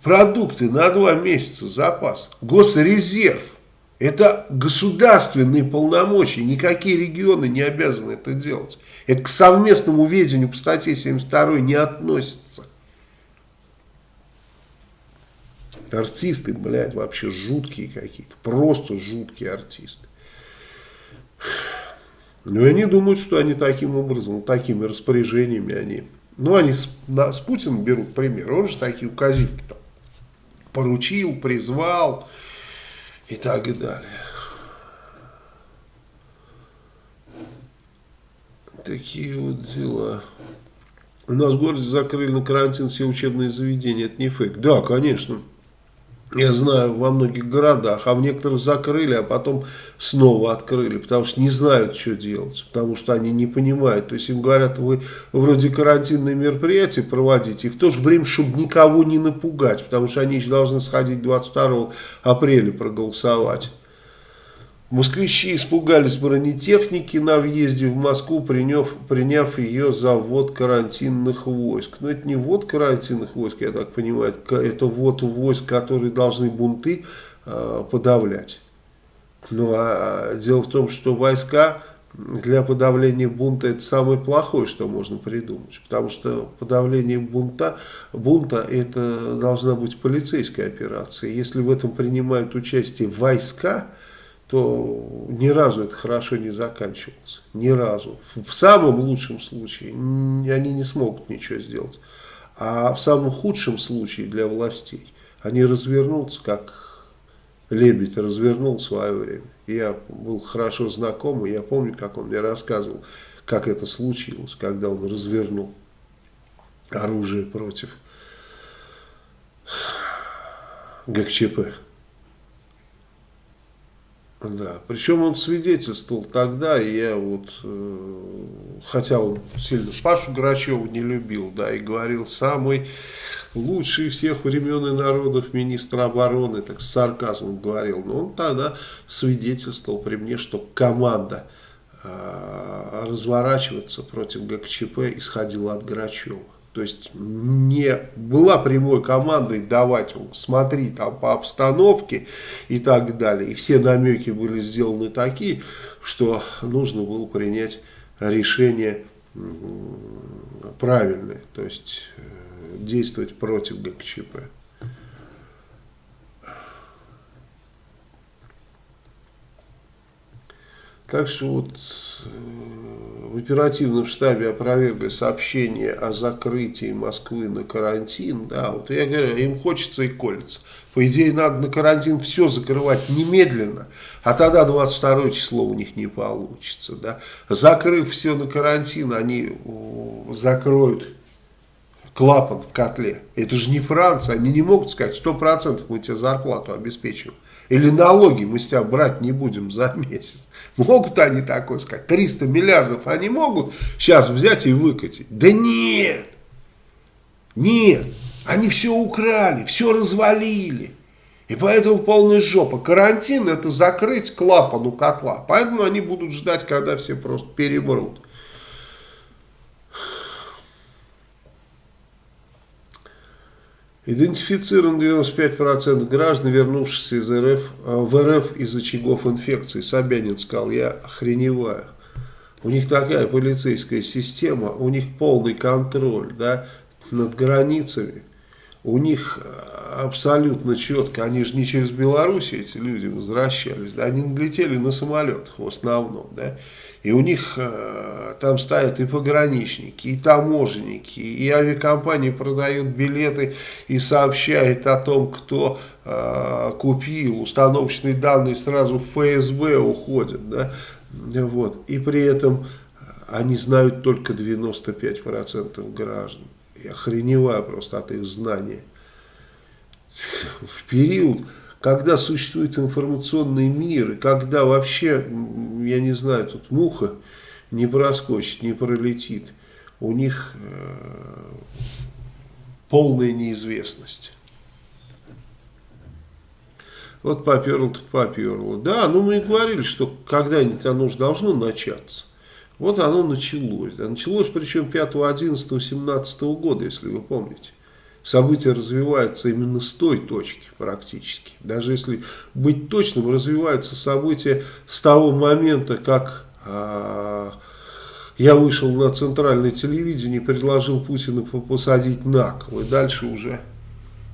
Продукты на два месяца запас. Госрезерв. Это государственные полномочия. Никакие регионы не обязаны это делать. Это к совместному ведению по статье 72 не относится. Артисты, блядь, вообще жуткие какие-то. Просто жуткие артисты. Ну, и они думают, что они таким образом, такими распоряжениями они... Ну, они с, на, с Путиным берут пример. Он же такие указивки там поручил, призвал и так и далее. Такие вот дела. У нас в городе закрыли на карантин все учебные заведения. Это не фейк. Да, конечно. Я знаю, во многих городах, а в некоторых закрыли, а потом снова открыли, потому что не знают, что делать, потому что они не понимают. То есть им говорят, вы вроде карантинные мероприятия проводите, и в то же время, чтобы никого не напугать, потому что они еще должны сходить 22 апреля проголосовать. Москвичи испугались бронетехники на въезде в Москву, приняв, приняв ее за ввод карантинных войск. Но это не ввод карантинных войск, я так понимаю, это ввод войск, которые должны бунты э, подавлять. Ну а дело в том, что войска для подавления бунта это самое плохое, что можно придумать. Потому что подавление бунта, бунта это должна быть полицейская операция. Если в этом принимают участие войска, то ни разу это хорошо не заканчивалось. Ни разу. В самом лучшем случае они не смогут ничего сделать. А в самом худшем случае для властей они развернутся, как Лебедь развернул в свое время. Я был хорошо знаком, и я помню, как он мне рассказывал, как это случилось, когда он развернул оружие против ГКЧП. Да, причем он свидетельствовал тогда, и я вот, э, хотя он сильно Пашу Грачева не любил, да, и говорил, самый лучший всех времен и народов министр обороны, так с сарказмом говорил, но он тогда свидетельствовал при мне, что команда э, разворачиваться против ГКЧП исходила от Грачева. То есть не была прямой командой давать, смотри там по обстановке и так далее. И все намеки были сделаны такие, что нужно было принять решение правильное. То есть действовать против ГКЧП. Так что вот в оперативном штабе опровергли сообщение о закрытии Москвы на карантин, да, вот я говорю, им хочется и колется. По идее, надо на карантин все закрывать немедленно, а тогда 22 число у них не получится. Да. Закрыв все на карантин, они закроют клапан в котле. Это же не Франция, они не могут сказать, 100% мы тебе зарплату обеспечим. Или налоги мы с тебя брать не будем за месяц. Могут они такое сказать? 300 миллиардов они могут сейчас взять и выкатить? Да нет! Нет! Они все украли, все развалили. И поэтому полная жопа. Карантин это закрыть клапан у котла. Поэтому они будут ждать, когда все просто перебрут. Идентифицирован 95% граждан, вернувшихся из РФ, э, в РФ из очагов инфекции. Собянин сказал, я охреневаю. У них такая полицейская система, у них полный контроль да, над границами. У них э, абсолютно четко, они же не через Беларусь эти люди возвращались, да, они летели на самолетах в основном, да, и у них э, там стоят и пограничники, и таможенники, и авиакомпании продают билеты и сообщают о том, кто э, купил. Установочные данные сразу в ФСБ уходят. Да? Вот. И при этом они знают только 95% граждан. Я охреневаю просто от их знания. В период когда существует информационный мир, и когда вообще, я не знаю, тут муха не проскочит, не пролетит, у них э, полная неизвестность. Вот поперло так поперло. Да, ну мы и говорили, что когда-нибудь оно же должно начаться. Вот оно началось. Да, началось причем 5, 11, 17 года, если вы помните события развиваются именно с той точки практически. Даже если быть точным, развиваются события с того момента, как а, я вышел на центральное телевидение и предложил Путину посадить на кол. И дальше уже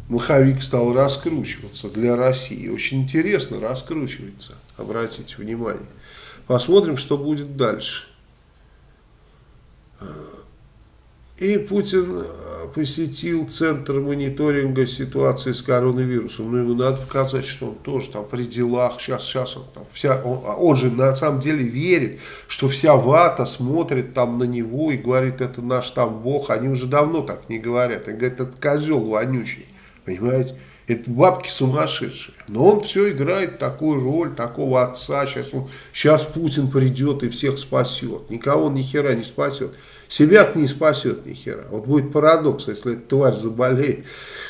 маховик стал раскручиваться для России. Очень интересно раскручивается, обратите внимание. Посмотрим, что будет дальше. И Путин э, посетил Центр мониторинга ситуации с коронавирусом. Ну, ему надо показать, что он тоже там при делах. Сейчас, сейчас он там вся... Он, а он же на самом деле верит, что вся вата смотрит там на него и говорит, это наш там бог. Они уже давно так не говорят. Они говорят, это козел вонючий. Понимаете? Это бабки сумасшедшие. Но он все играет такую роль, такого отца. Сейчас, он, сейчас Путин придет и всех спасет. Никого ни хера не спасет. Себя не спасет ни хера. Вот будет парадокс, если эта тварь заболеет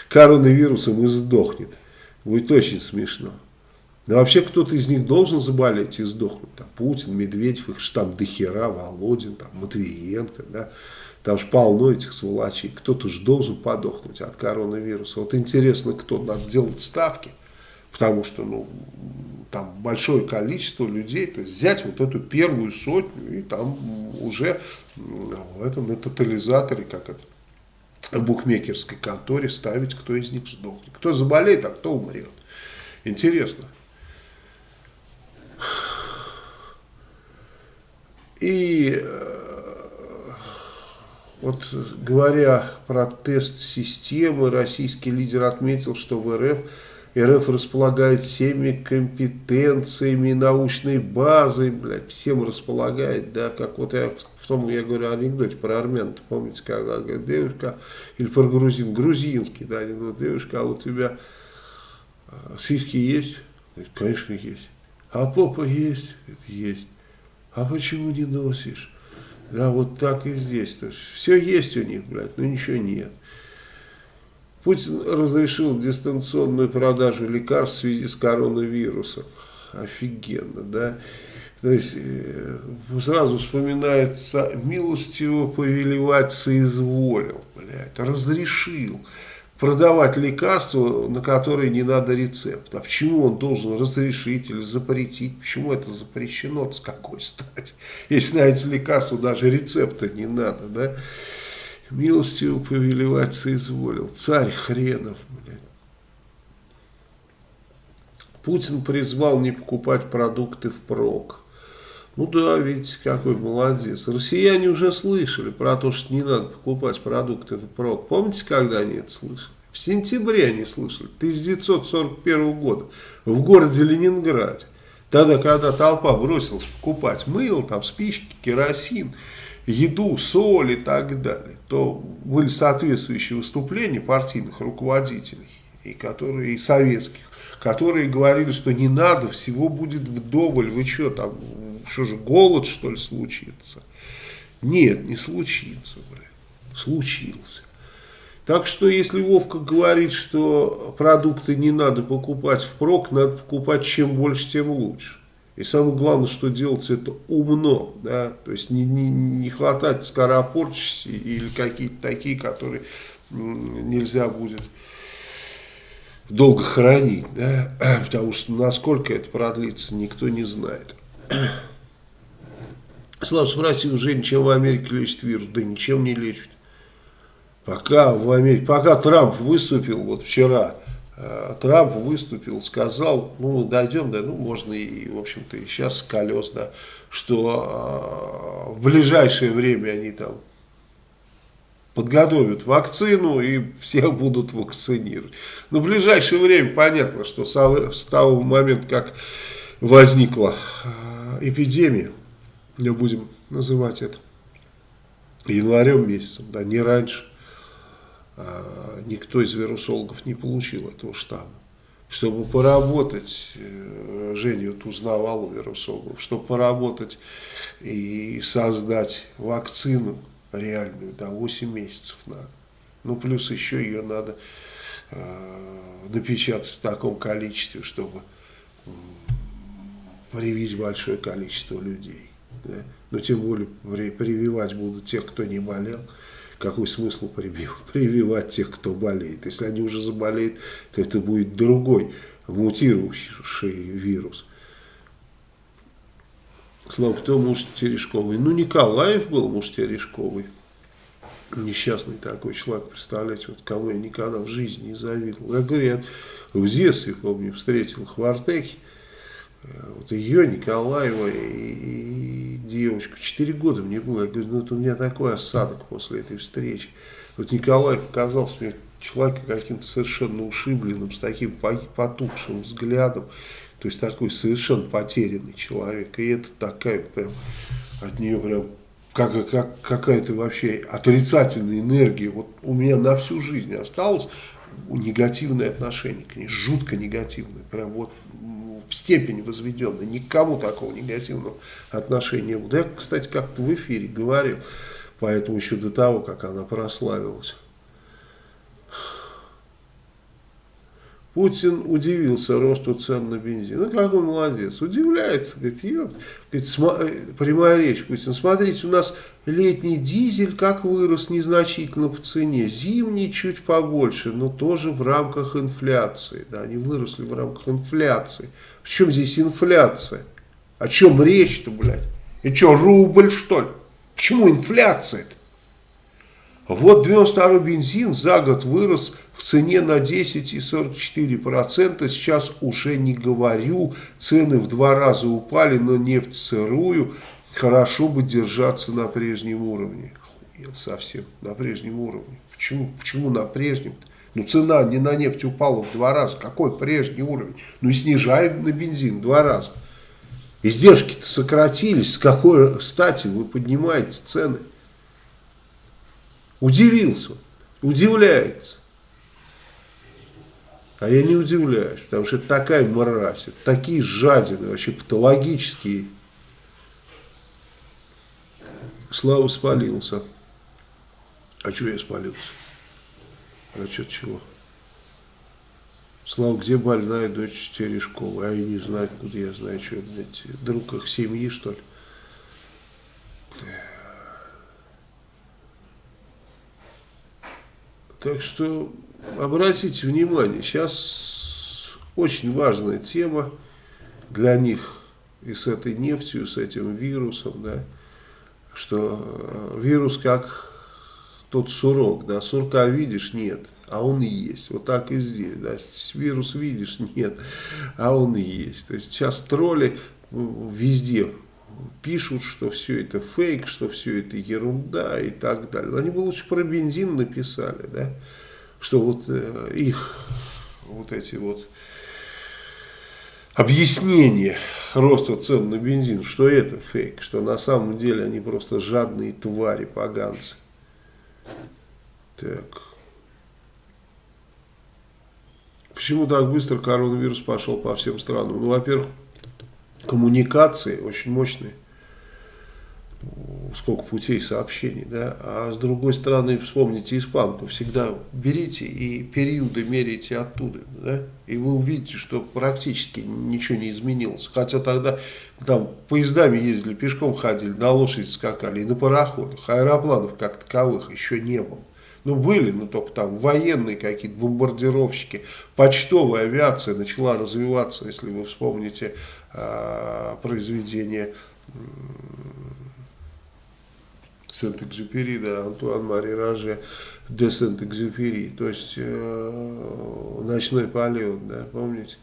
коронавирусом и сдохнет. Будет очень смешно. Но вообще кто-то из них должен заболеть и сдохнуть. Там Путин, Медведев, их же там дохера, Володин, там Матвиенко, да. Там же полно этих сволочей. Кто-то же должен подохнуть от коронавируса. Вот интересно, кто надо делать ставки. Потому что, ну, там большое количество людей, то есть взять вот эту первую сотню и там уже в этом на тотализаторе, как это, в букмекерской конторе ставить, кто из них сдохнет. Кто заболеет, а кто умрет. Интересно. И э, вот говоря про тест системы, российский лидер отметил, что в РФ РФ располагает всеми компетенциями, научной базой, блядь, всем располагает, да, как вот я в том, я говорю анекдоте про армян, помните, когда говорит, девушка, или про грузин, грузинский, да, анекдот, девушка, а у тебя а, сиськи есть? Конечно, есть. А попа есть? Есть. А почему не носишь? Да, вот так и здесь. То есть, все есть у них, блядь, но ничего нет. Путин разрешил дистанционную продажу лекарств в связи с коронавирусом. Офигенно, да? То есть э, сразу вспоминается милостиво повелевать соизволил, блядь, разрешил продавать лекарства, на которые не надо рецепт. А почему он должен разрешить или запретить? Почему это запрещено? С какой стати? Если на эти лекарства даже рецепта не надо, да? Милостью повелевать соизволил. Царь хренов, блядь. Путин призвал не покупать продукты впрок. Ну да, видите, какой молодец. Россияне уже слышали про то, что не надо покупать продукты в прок. Помните, когда они это слышали? В сентябре они слышали, 1941 года, в городе Ленинграде. Тогда, когда толпа бросилась покупать мыло, там спички, керосин, еду, соль и так далее, то были соответствующие выступления партийных руководителей, и, которые, и советских, которые говорили, что не надо, всего будет вдоволь, вы что там, что же, голод что ли случится? Нет, не случится, блин, случился. Так что, если Вовка говорит, что продукты не надо покупать впрок, надо покупать чем больше, тем лучше. И самое главное, что делать это умно, да, то есть не, не, не хватать скоропорчись или какие-то такие, которые нельзя будет долго хранить, да, *clears throat* потому что насколько это продлится, никто не знает. *clears throat* Слава спросил Жень, чем в Америке лечит вирус? Да ничем не лечит. Пока в Америке, пока Трамп выступил, вот вчера, Трамп выступил, сказал, ну, дойдем, да, ну, можно и, в общем-то, и сейчас колес, да, что э, в ближайшее время они там подготовят вакцину и всех будут вакцинировать. Но в ближайшее время понятно, что с того момента, как возникла э, эпидемия, мы будем называть это январем месяцем, да, не раньше, никто из вирусологов не получил этого штамма. Чтобы поработать, э, Женя вот узнавал у вирусологов, чтобы поработать и создать вакцину реальную, да, 8 месяцев надо. Ну, плюс еще ее надо э, напечатать в таком количестве, чтобы привить большое количество людей. Да? Но тем более прививать будут тех, кто не болел какой смысл прививать тех, кто болеет? Если они уже заболеют, то это будет другой мутировавший вирус. Слава, кто муж Терешковый? Ну, Николаев был муж Терешковый. Несчастный такой человек, представляете, вот кого я никогда в жизни не завидовал. Я говорю, я в детстве, помню, встретил Хвартеки, вот ее, Николаева и, и девочку, 4 года мне было, я говорю, ну это у меня такой осадок после этой встречи. Вот Николай показался мне человеком каким-то совершенно ушибленным, с таким потухшим взглядом, то есть такой совершенно потерянный человек. И это такая прям, от нее прям как, как, какая-то вообще отрицательная энергия. Вот у меня на всю жизнь осталось негативное отношение к ней, жутко негативное. Прям вот в степень возведенной. Никому такого негативного отношения не было. Я, кстати, как-то в эфире говорил, поэтому еще до того, как она прославилась. Путин удивился росту цен на бензин. Ну, какой молодец. Удивляется. Говорит. Говорит, э, прямая речь, Путин. Смотрите, у нас летний дизель как вырос незначительно по цене. Зимний чуть побольше, но тоже в рамках инфляции. Да, они выросли в рамках инфляции. В чем здесь инфляция? О чем речь-то, блядь? И что, рубль, что ли? Почему инфляция-то? Вот 92 бензин за год вырос в цене на 10,44%. Сейчас уже не говорю, цены в два раза упали, но нефть сырую. Хорошо бы держаться на прежнем уровне. Совсем, на прежнем уровне. Почему, почему на прежнем -то? Ну цена не на нефть упала в два раза. Какой прежний уровень? Ну и снижаем на бензин два раза. Издержки-то сократились. С какой стати вы поднимаете цены? Удивился, удивляется. А я не удивляюсь, потому что это такая мразь, это такие жадины, вообще патологические. Слава спалился. А что я спалился? Что чего? Слава, где больная дочь Терешкова? А я не знаю, куда я знаю, что, блядь, друг их семьи, что ли? Так что обратите внимание, сейчас очень важная тема для них и с этой нефтью, и с этим вирусом, да, что э, вирус как тот сурок, да, сурка видишь, нет, а он и есть. Вот так и здесь, да, вирус видишь, нет, а он и есть. То есть сейчас тролли везде пишут, что все это фейк, что все это ерунда и так далее. Они бы лучше про бензин написали, да, что вот э, их вот эти вот объяснения роста цен на бензин, что это фейк, что на самом деле они просто жадные твари, поганцы. Так. Почему так быстро коронавирус пошел по всем странам? Ну, во-первых, коммуникации очень мощные. Сколько путей сообщений, да. А с другой стороны, вспомните испанку. Всегда берите и периоды меряйте оттуда, да. И вы увидите, что практически ничего не изменилось. Хотя тогда там поездами ездили, пешком ходили, на лошади скакали и на пароходах. Аэропланов как таковых еще не было. Ну, были, но только там военные какие-то, бомбардировщики. Почтовая авиация начала развиваться, если вы вспомните э, произведение э, Сент-Экзюпери, да, Антуан Мари Раже де Сент-Экзюпери, то есть э, ночной полет, да, помните?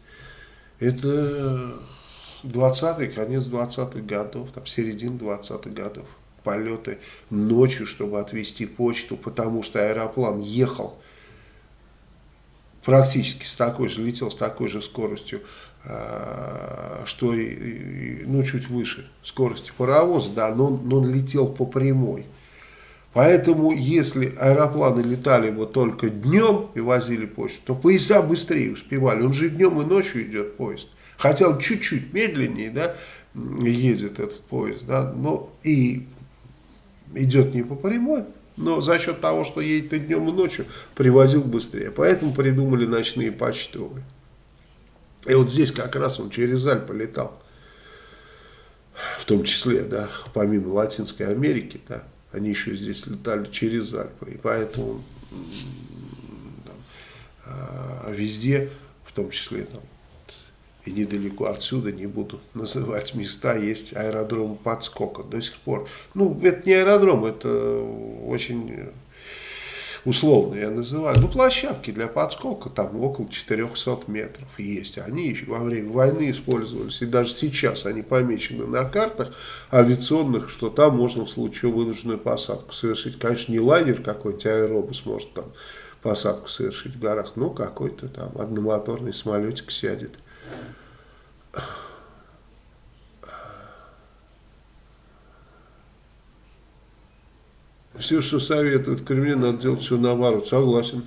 Это 20-й, конец 20-х годов, там середина 20-х годов полеты ночью, чтобы отвезти почту, потому что аэроплан ехал практически с такой же, летел с такой же скоростью, что ну, чуть выше скорости паровоза, да, но, но он летел по прямой. Поэтому, если аэропланы летали бы только днем и возили почту, то поезда быстрее успевали. Он же днем и ночью идет поезд. Хотя он чуть-чуть медленнее, да, едет этот поезд, да, но и идет не по прямой, но за счет того, что едет и днем, и ночью, привозил быстрее. Поэтому придумали ночные почтовые. И вот здесь как раз он через Альпы летал. В том числе, да, помимо Латинской Америки, да, они еще здесь летали через Альпы. И поэтому там, а, везде, в том числе там, и недалеко отсюда, не буду *laughs* называть места, есть аэродром подскока до сих пор. Ну, это не аэродром, это очень условно я называю, ну, площадки для подскока, там около 400 метров есть. Они еще во время войны использовались, и даже сейчас они помечены на картах авиационных, что там можно в случае вынужденную посадку совершить. Конечно, не лайнер какой-нибудь, аэробус может там посадку совершить в горах, но какой-то там одномоторный самолетик сядет. Все, что советуют в Кремле, надо делать все наоборот. Согласен.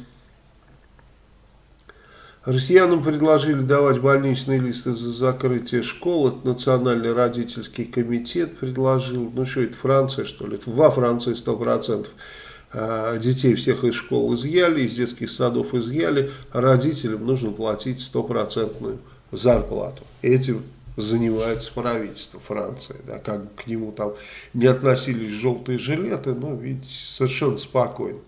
Россиянам предложили давать больничные листы за закрытие школ. Это Национальный родительский комитет предложил. Ну что, это Франция, что ли? Это во Франции 100%. А, детей всех из школ изъяли, из детских садов изъяли. Родителям нужно платить стопроцентную зарплату. Этим занимается правительство Франции. Да, как к нему там не относились желтые жилеты, но ведь совершенно спокойно.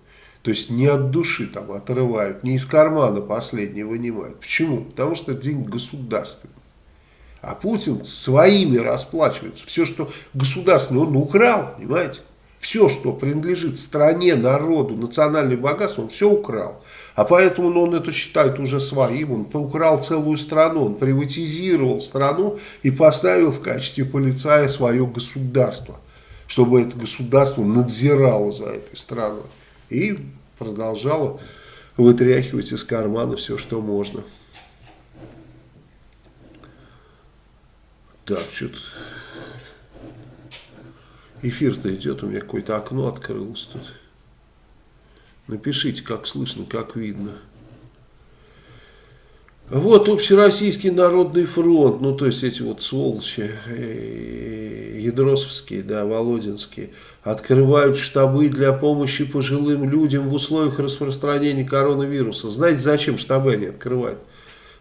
То есть не от души там отрывают, не из кармана последнее вынимают. Почему? Потому что деньги государственные. А Путин своими расплачивается. Все, что государственное, он украл, понимаете? Все, что принадлежит стране, народу, национальное богатство, он все украл. А поэтому ну, он это считает уже своим, он украл целую страну, он приватизировал страну и поставил в качестве полицая свое государство, чтобы это государство надзирало за этой страной и продолжало вытряхивать из кармана все, что можно. Так, что-то эфир-то идет, у меня какое-то окно открылось тут. Напишите, как слышно, как видно. Вот Общероссийский народный фронт, ну то есть эти вот сволочи, э, ядросовские, да, володинские, открывают штабы для помощи пожилым людям в условиях распространения коронавируса. Знаете, зачем штабы они открывают?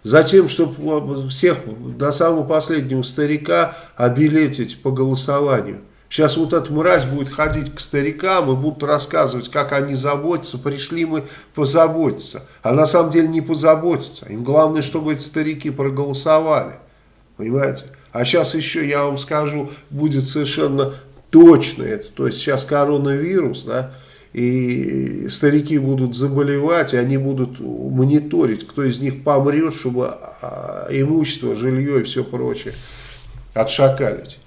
Затем, чтобы всех до самого последнего старика обилетить по голосованию. Сейчас вот эта мразь будет ходить к старикам и будут рассказывать, как они заботятся. Пришли мы позаботиться. А на самом деле не позаботиться. Им главное, чтобы эти старики проголосовали. Понимаете? А сейчас еще, я вам скажу, будет совершенно точно это. То есть сейчас коронавирус, да, и старики будут заболевать, и они будут мониторить, кто из них помрет, чтобы а, имущество, жилье и все прочее отшакалить.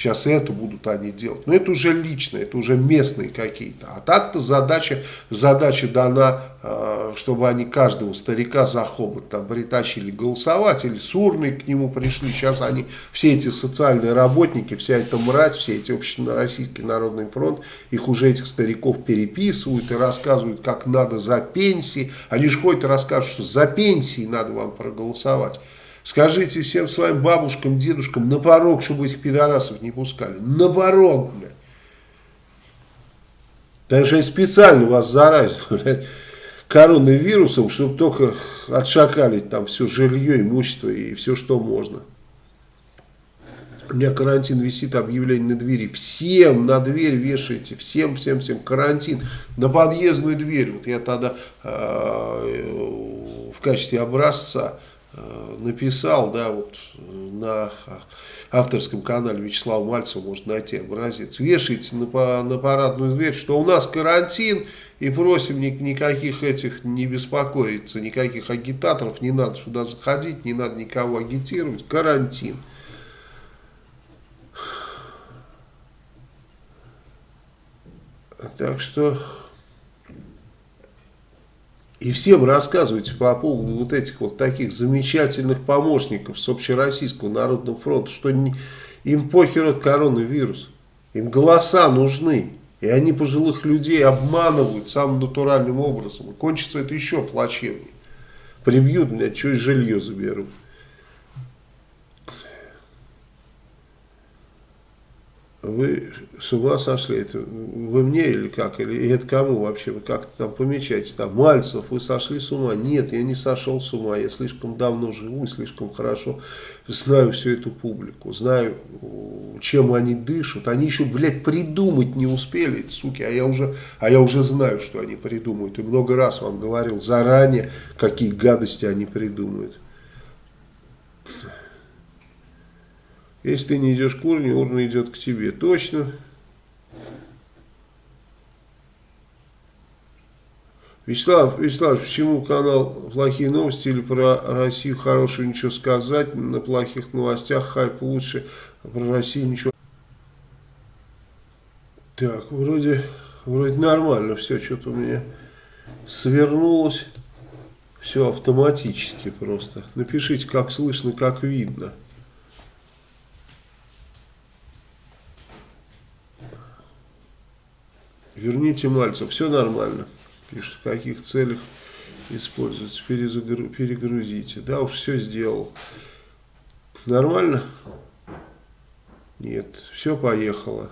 Сейчас это будут они делать. Но это уже личное, это уже местные какие-то. А так-то задача, задача дана, э, чтобы они каждого старика за хобот там притащили голосовать, или с урной к нему пришли. Сейчас они, все эти социальные работники, вся эта мразь, все эти общероссийский народный фронт, их уже этих стариков переписывают и рассказывают, как надо за пенсии. Они же ходят и рассказывают, что за пенсии надо вам проголосовать. Скажите всем своим бабушкам, дедушкам на порог, чтобы этих пидорасов не пускали. На порог, блядь. Так что они специально вас заразят, *laughs* блядь, коронавирусом, чтобы только отшакали там все жилье, имущество и все, что можно. У меня карантин висит, объявление на двери. Всем на дверь вешайте, всем, всем, всем карантин. На подъездную дверь. Вот я тогда э, в качестве образца написал, да, вот на авторском канале Вячеслава Мальцева можно найти образец. Вешайте на, на парадную дверь, что у нас карантин, и просим ни, никаких этих не беспокоиться, никаких агитаторов, не надо сюда заходить, не надо никого агитировать, карантин. Так что и всем рассказывайте по поводу вот этих вот таких замечательных помощников с Общероссийского народного фронта, что не, им похер от коронавируса. Им голоса нужны. И они пожилых людей обманывают самым натуральным образом. И кончится это еще плачевнее. Прибьют меня, что и жилье заберут. Вы с ума сошли? Это вы мне или как? Или это кому вообще? Вы как-то там помечаете? Там, Мальцев, вы сошли с ума? Нет, я не сошел с ума. Я слишком давно живу, слишком хорошо знаю всю эту публику. Знаю, чем они дышат. Они еще, блядь, придумать не успели, суки. А я уже, а я уже знаю, что они придумают. И много раз вам говорил заранее, какие гадости они придумают. Если ты не идешь к урне, урна идет к тебе. Точно. Вячеслав, Вячеслав, почему канал «Плохие новости» или про Россию хорошего ничего сказать, на плохих новостях хайп лучше, а про Россию ничего. Так, вроде, вроде нормально все, что-то у меня свернулось, все автоматически просто. Напишите, как слышно, как видно. Верните Мальцев, все нормально. Пишет, в каких целях используется, Перезагру, перегрузите. Да, уж все сделал. Нормально? Нет, все поехало.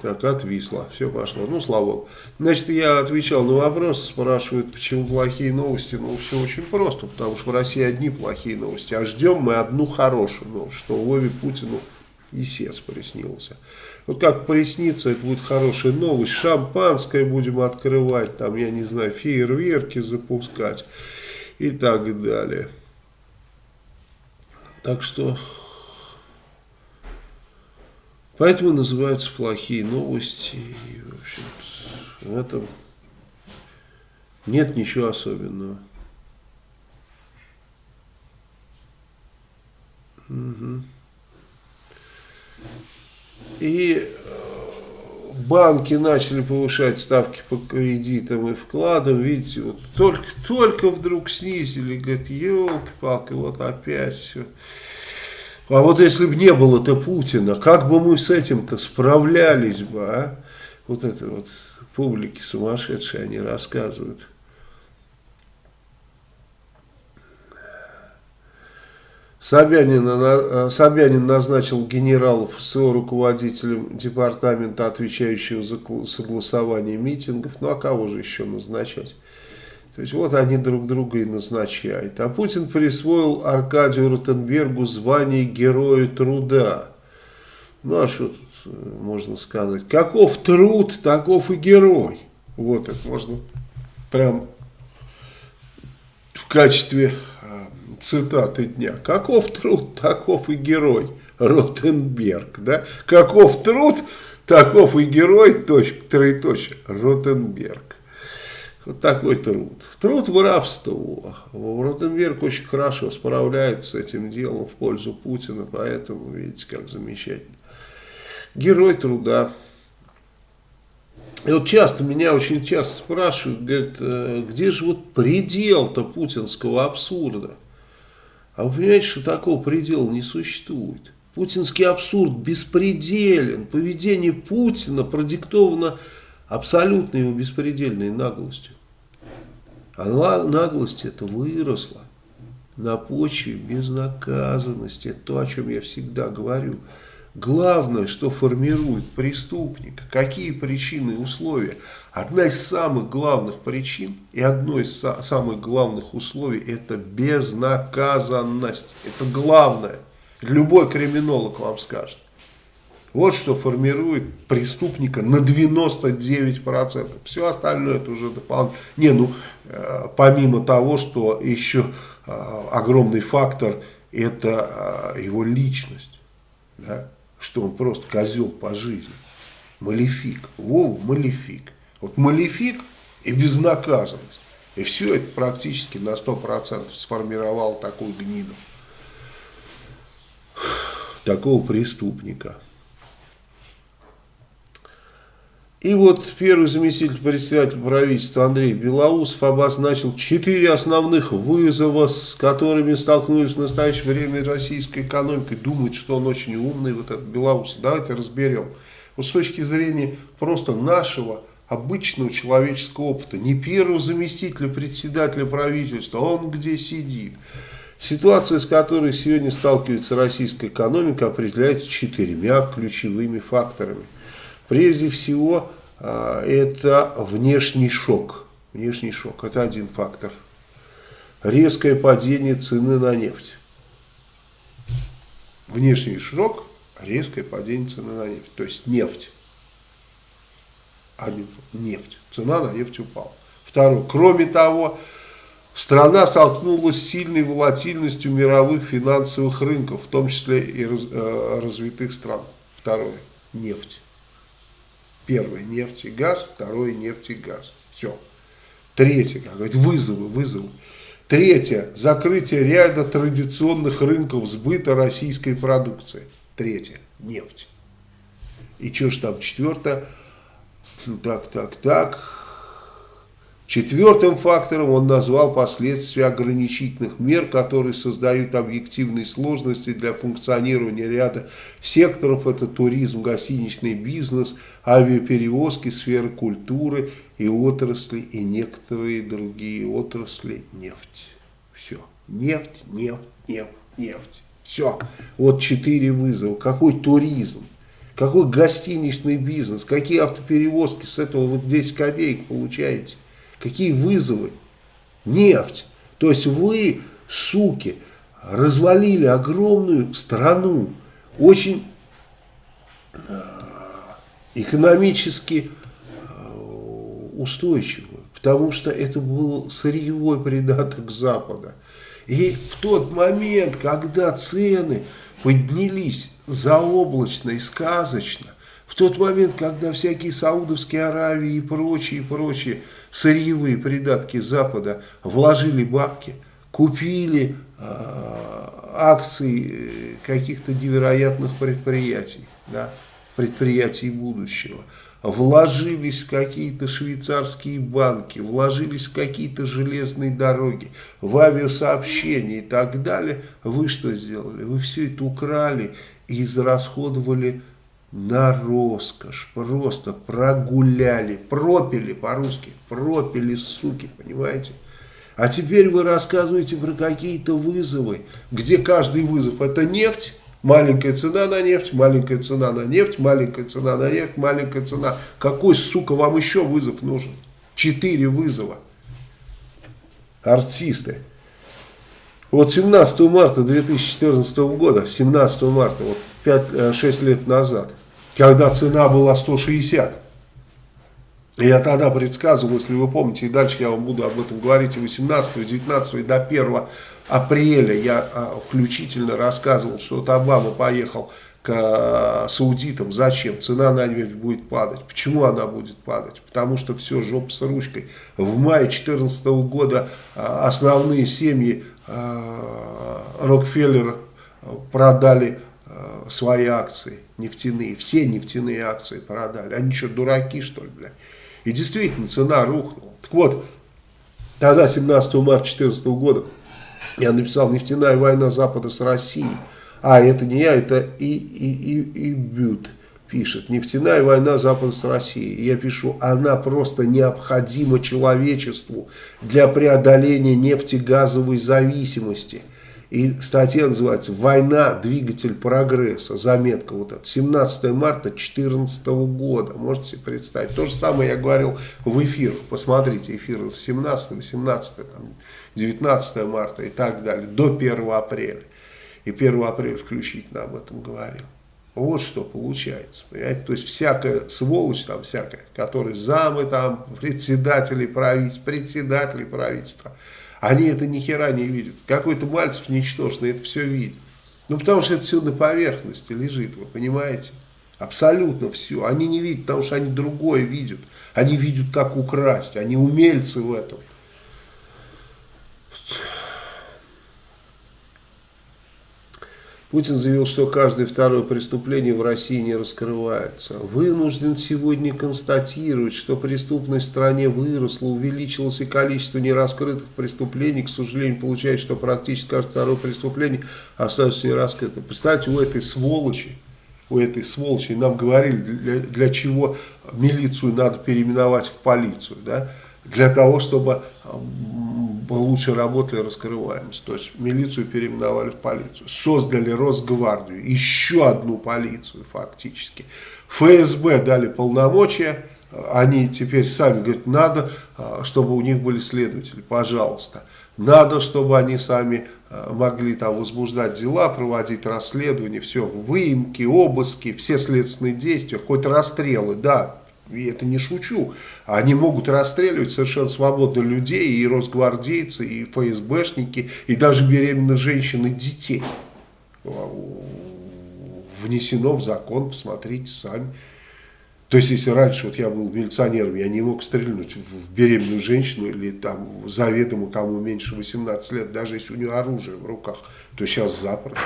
Так, отвисло, все пошло. Ну, слава богу. Значит, я отвечал на вопрос, спрашивают, почему плохие новости. Ну, все очень просто, потому что в России одни плохие новости, а ждем мы одну хорошую новость, что Вове Путину Исец приснился. Вот как приснится, это будет хорошая новость. Шампанское будем открывать, там, я не знаю, фейерверки запускать и так далее. Так что, поэтому называются плохие новости. И, в общем в этом нет ничего особенного. Угу. И э, банки начали повышать ставки по кредитам и вкладам. Видите, вот только, только вдруг снизили. Говорит, елки-палки, вот опять все. А вот если бы не было-то Путина, как бы мы с этим-то справлялись бы, а? Вот это вот публики сумасшедшие, они рассказывают. Собянин, э, Собянин назначил генералов СО руководителем департамента, отвечающего за согласование митингов. Ну а кого же еще назначать? То есть вот они друг друга и назначают. А Путин присвоил Аркадию Ротенбергу звание Героя Труда. Ну а что тут э, можно сказать? Каков труд, таков и герой. Вот это можно прям в качестве цитаты дня. Каков труд, таков и герой. Ротенберг. Да? Каков труд, таков и герой, точка, троеточие, Ротенберг. Вот такой труд. Труд воровство. Ротенберг очень хорошо справляется с этим делом в пользу Путина, поэтому видите, как замечательно. Герой труда. И вот часто, меня очень часто спрашивают, говорят, «Э, где же вот предел-то путинского абсурда? А вы понимаете, что такого предела не существует? Путинский абсурд беспределен. Поведение Путина продиктовано абсолютно его беспредельной наглостью. А наглость это выросла на почве безнаказанности. Это то, о чем я всегда говорю. Главное, что формирует преступника, какие причины и условия. Одна из самых главных причин и одно из самых главных условий это безнаказанность. Это главное. Любой криминолог вам скажет. Вот что формирует преступника на 99%. Все остальное это уже дополнительно. Не, ну, э, помимо того, что еще э, огромный фактор это э, его личность. Да? Что он просто козел по жизни. Малефик. Вова малефик. Вот малефик и безнаказанность. И все это практически на 100% сформировало такую гниду. Такого преступника. И вот первый заместитель председателя правительства Андрей Белоусов обозначил четыре основных вызова, с которыми столкнулись в настоящее время российская экономика. Думает, что он очень умный, вот этот Белоусов. Давайте разберем. Вот с точки зрения просто нашего обычного человеческого опыта, не первого заместителя председателя правительства, он где сидит. Ситуация, с которой сегодня сталкивается российская экономика, определяется четырьмя ключевыми факторами. Прежде всего, а, это внешний шок. Внешний шок – это один фактор. Резкое падение цены на нефть. Внешний шок – резкое падение цены на нефть. То есть нефть. А не нефть. Цена на нефть упала. Второе. Кроме того, страна столкнулась с сильной волатильностью мировых финансовых рынков, в том числе и раз, э, развитых стран. Второе. Нефть. Первое нефть и газ, второе нефть и газ. Все. Третье, как говорит, вызовы, вызовы. Третье, закрытие ряда традиционных рынков сбыта российской продукции. Третье, нефть. И что ж там четвертое? Так, так, так. Четвертым фактором он назвал последствия ограничительных мер, которые создают объективные сложности для функционирования ряда секторов. Это туризм, гостиничный бизнес, авиаперевозки, сфера культуры и отрасли, и некоторые другие отрасли, нефть. Все. Нефть, нефть, нефть, нефть. Все. Вот четыре вызова. Какой туризм? Какой гостиничный бизнес? Какие автоперевозки с этого вот 10 копеек получаете? Какие вызовы? Нефть. То есть вы, суки, развалили огромную страну, очень э, экономически э, устойчивую, потому что это был сырьевой придаток Запада. И в тот момент, когда цены поднялись заоблачно и сказочно, в тот момент, когда всякие Саудовские Аравии и прочие, и прочие сырьевые придатки Запада вложили бабки, купили э, акции каких-то невероятных предприятий, да, предприятий будущего, вложились в какие-то швейцарские банки, вложились в какие-то железные дороги, в авиасообщения и так далее, вы что сделали? Вы все это украли и израсходовали на роскошь, просто прогуляли, пропили по-русски, пропили, суки, понимаете? А теперь вы рассказываете про какие-то вызовы, где каждый вызов это нефть, маленькая цена на нефть, маленькая цена на нефть, маленькая цена на нефть, маленькая цена. Какой, сука, вам еще вызов нужен? Четыре вызова. Артисты. Вот 17 марта 2014 года, 17 марта, вот 5-6 лет назад, когда цена была 160. Я тогда предсказывал, если вы помните, и дальше я вам буду об этом говорить, и 18, 19 и до 1 апреля я а, включительно рассказывал, что вот Обама поехал к э, саудитам. Зачем? Цена на нефть будет падать. Почему она будет падать? Потому что все, жоп с ручкой. В мае 2014 года э, основные семьи Рокфеллера продали свои акции нефтяные. Все нефтяные акции продали. Они что, дураки, что ли, бля? И действительно, цена рухнула. Так вот, тогда, 17 марта 2014 года, я написал «Нефтяная война Запада с Россией». А, это не я, это и, и, и, и Бют пишет. Нефтяная война Запада с Россией. Я пишу, она просто необходима человечеству для преодоления нефтегазовой зависимости. И статья называется «Война. Двигатель прогресса». Заметка вот эта. 17 марта 2014 года. Можете себе представить. То же самое я говорил в эфирах. Посмотрите эфиры с 17, 18, там, 19 марта и так далее. До 1 апреля и 1 апреля включительно об этом говорил. Вот что получается, понимаете, то есть всякая сволочь там всякая, которые замы там, председатели правительства, председатели правительства, они это ни хера не видят. Какой-то Мальцев ничтожный это все видит. Ну, потому что это все на поверхности лежит, вы понимаете? Абсолютно все. Они не видят, потому что они другое видят. Они видят, как украсть. Они умельцы в этом. Путин заявил, что каждое второе преступление в России не раскрывается. Вынужден сегодня констатировать, что преступность в стране выросла, увеличилось и количество нераскрытых преступлений. К сожалению, получается, что практически каждое второе преступление остается нераскрытым. Представьте, у этой сволочи, у этой сволочи, нам говорили, для, для чего милицию надо переименовать в полицию, да? для того, чтобы лучше работали раскрываемость. То есть милицию переименовали в полицию. Создали Росгвардию, еще одну полицию фактически. ФСБ дали полномочия, они теперь сами говорят, надо, а, чтобы у них были следователи, пожалуйста. Надо, чтобы они сами а, могли там возбуждать дела, проводить расследования, все, выемки, обыски, все следственные действия, хоть расстрелы, да, и это не шучу, они могут расстреливать совершенно свободно людей, и росгвардейцы, и ФСБшники, и даже беременных женщин и детей. Внесено в закон, посмотрите сами. То есть, если раньше вот я был милиционером, я не мог стрельнуть в беременную женщину или там заведомо кому меньше 18 лет, даже если у нее оружие в руках, то сейчас запросто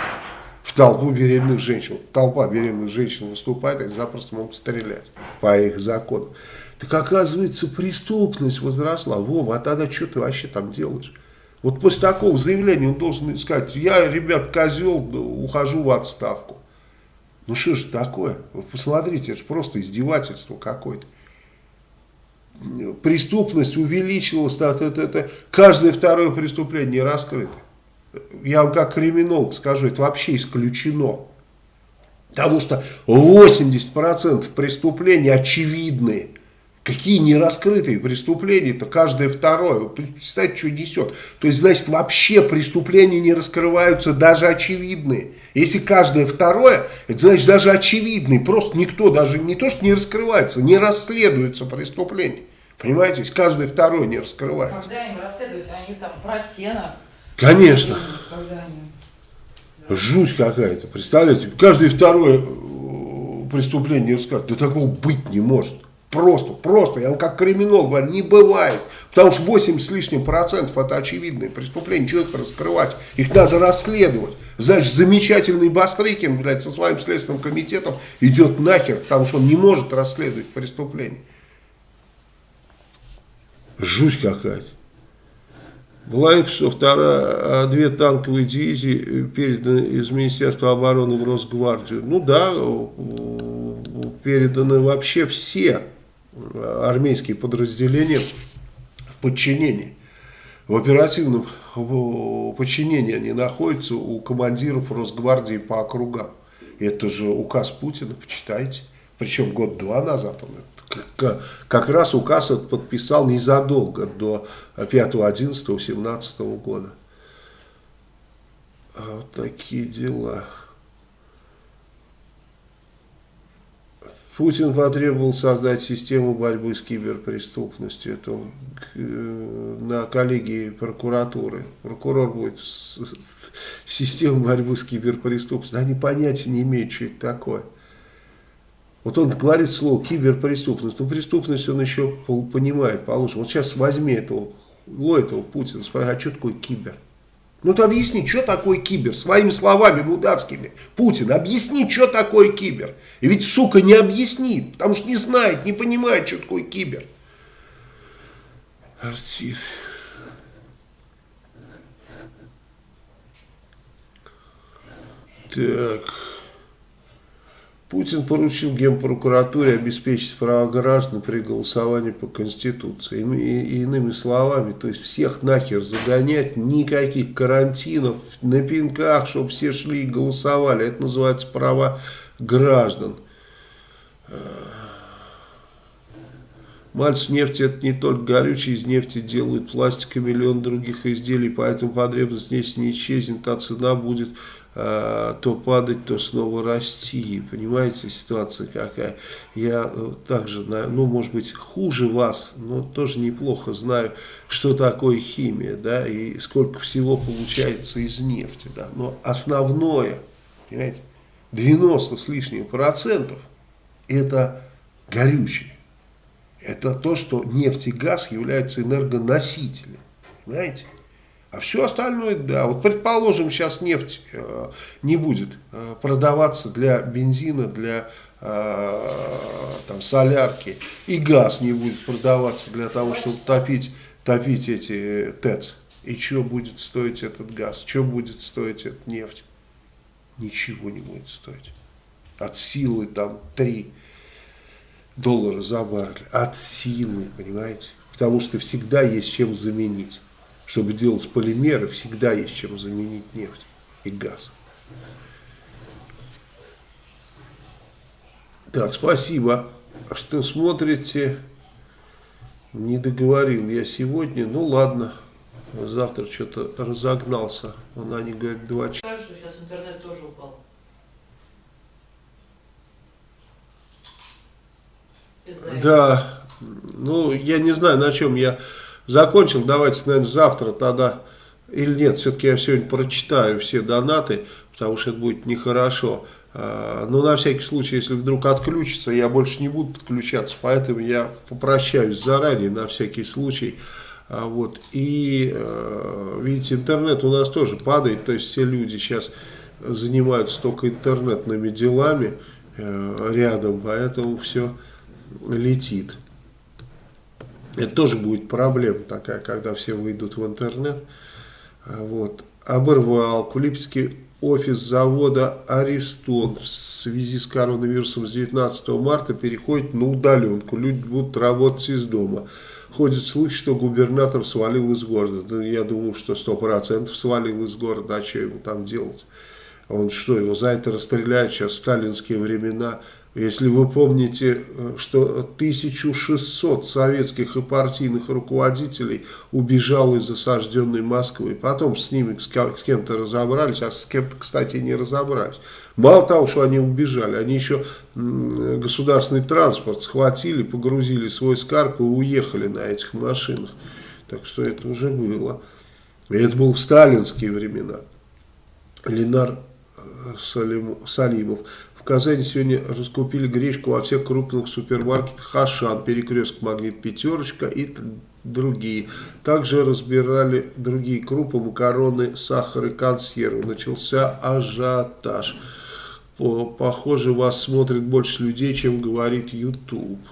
в толпу беременных женщин. Толпа беременных женщин выступает, они запросто могут стрелять по их законам. Так оказывается, преступность возросла. Вова, а тогда что ты вообще там делаешь? Вот после такого заявления он должен сказать, я, ребят, козел, ухожу в отставку. Ну что ж такое? Вы посмотрите, это же просто издевательство какое-то. Преступность увеличилась, это, это, это, каждое второе преступление раскрыто я вам как криминолог скажу, это вообще исключено. Потому что 80% преступлений очевидные. Какие нераскрытые преступления-то каждое второе. Вы представьте, что несет. То есть, значит, вообще преступления не раскрываются даже очевидные. Если каждое второе, это значит даже очевидные. Просто никто даже не то, что не раскрывается, не расследуется преступление. Понимаете, каждое второе не раскрывается. Когда они расследуются, они там про сено Конечно. Жуть какая-то, представляете? Каждое второе э, преступление рассказывает. Да такого быть не может. Просто, просто, я вам как криминолог говорю, не бывает. Потому что 8 с лишним процентов это очевидные преступления, что их раскрывать? Их надо расследовать. Значит, замечательный Бастрыкин, блядь, со своим следственным комитетом идет нахер, потому что он не может расследовать преступление. Жуть какая-то. Главное, что вторая, а, две танковые дивизии переданы из Министерства обороны в Росгвардию. Ну да, переданы вообще все армейские подразделения в подчинении. В оперативном подчинении они находятся у командиров Росгвардии по округам. Это же указ Путина, почитайте. Причем год-два назад он как раз указ подписал незадолго до 5-11-17 года. А вот такие дела. Путин потребовал создать систему борьбы с киберпреступностью. Это он, э, на коллегии прокуратуры. Прокурор будет с, с, систему борьбы с киберпреступностью. Они понятия не имеют, что это такое. Вот он говорит слово киберпреступность. Ну, преступность он еще понимает, положим. Вот сейчас возьми этого, этого Путина, спроси, а что такое кибер? Ну ты объясни, что такое кибер? Своими словами мудацкими. Путин, объясни, что такое кибер. И ведь, сука, не объяснит, потому что не знает, не понимает, что такое кибер. Артист. Так... Путин поручил Генпрокуратуре обеспечить права граждан при голосовании по Конституции. И, и, иными словами, то есть всех нахер загонять, никаких карантинов, на пинках, чтобы все шли и голосовали. Это называется права граждан. Мальцев нефти это не только горючее, из нефти делают пластик и миллион других изделий, поэтому потребность здесь не исчезнет, а цена будет то падать, то снова расти. Понимаете, ситуация какая. Я э, также, ну, может быть, хуже вас, но тоже неплохо знаю, что такое химия, да, и сколько всего получается из нефти, да. Но основное, понимаете, 90 с лишним процентов это горючее. Это то, что нефть и газ являются энергоносителем. Понимаете? А все остальное, да. Вот предположим, сейчас нефть э, не будет э, продаваться для бензина, для э, там, солярки, и газ не будет продаваться для того, чтобы топить, топить эти ТЭЦ. И что будет стоить этот газ? Что будет стоить эта нефть? Ничего не будет стоить. От силы там 3 доллара за баррель. От силы, понимаете? Потому что всегда есть чем заменить чтобы делать полимеры, всегда есть чем заменить нефть и газ. Так, спасибо, что смотрите. Не договорил я сегодня. Ну ладно, завтра что-то разогнался. Он, они говорят, два часа. Скажешь, сейчас интернет тоже упал. Да, ну я не знаю, на чем я закончил. Давайте, наверное, завтра тогда, или нет, все-таки я сегодня прочитаю все донаты, потому что это будет нехорошо. А, но на всякий случай, если вдруг отключится, я больше не буду подключаться, поэтому я попрощаюсь заранее на всякий случай. А, вот. И, э, видите, интернет у нас тоже падает, то есть все люди сейчас занимаются только интернетными делами э, рядом, поэтому все летит. Это тоже будет проблема такая, когда все выйдут в интернет. Вот. Оборвал. В Липецке офис завода арестован в связи с коронавирусом с 19 марта переходит на удаленку. Люди будут работать из дома. Ходит слух, что губернатор свалил из города. Да, я думаю, что 100% свалил из города. А что ему там делать? Он что, его за это расстреляют сейчас в сталинские времена? Если вы помните, э, что 1600 советских и партийных руководителей убежало из осажденной Москвы, потом с ними с кем-то разобрались, а с кем-то, кстати, не разобрались. Мало того, что они убежали, они еще государственный транспорт схватили, погрузили свой скарб и уехали на этих машинах. Так что это уже было. И это было в сталинские времена. Ленар э, Салимов. Казани сегодня раскупили гречку во всех крупных супермаркетах Ашан, Перекресток, Магнит, Пятерочка и другие. Также разбирали другие крупы, макароны, сахар и консервы. Начался ажиотаж. Похоже, вас смотрит больше людей, чем говорит YouTube.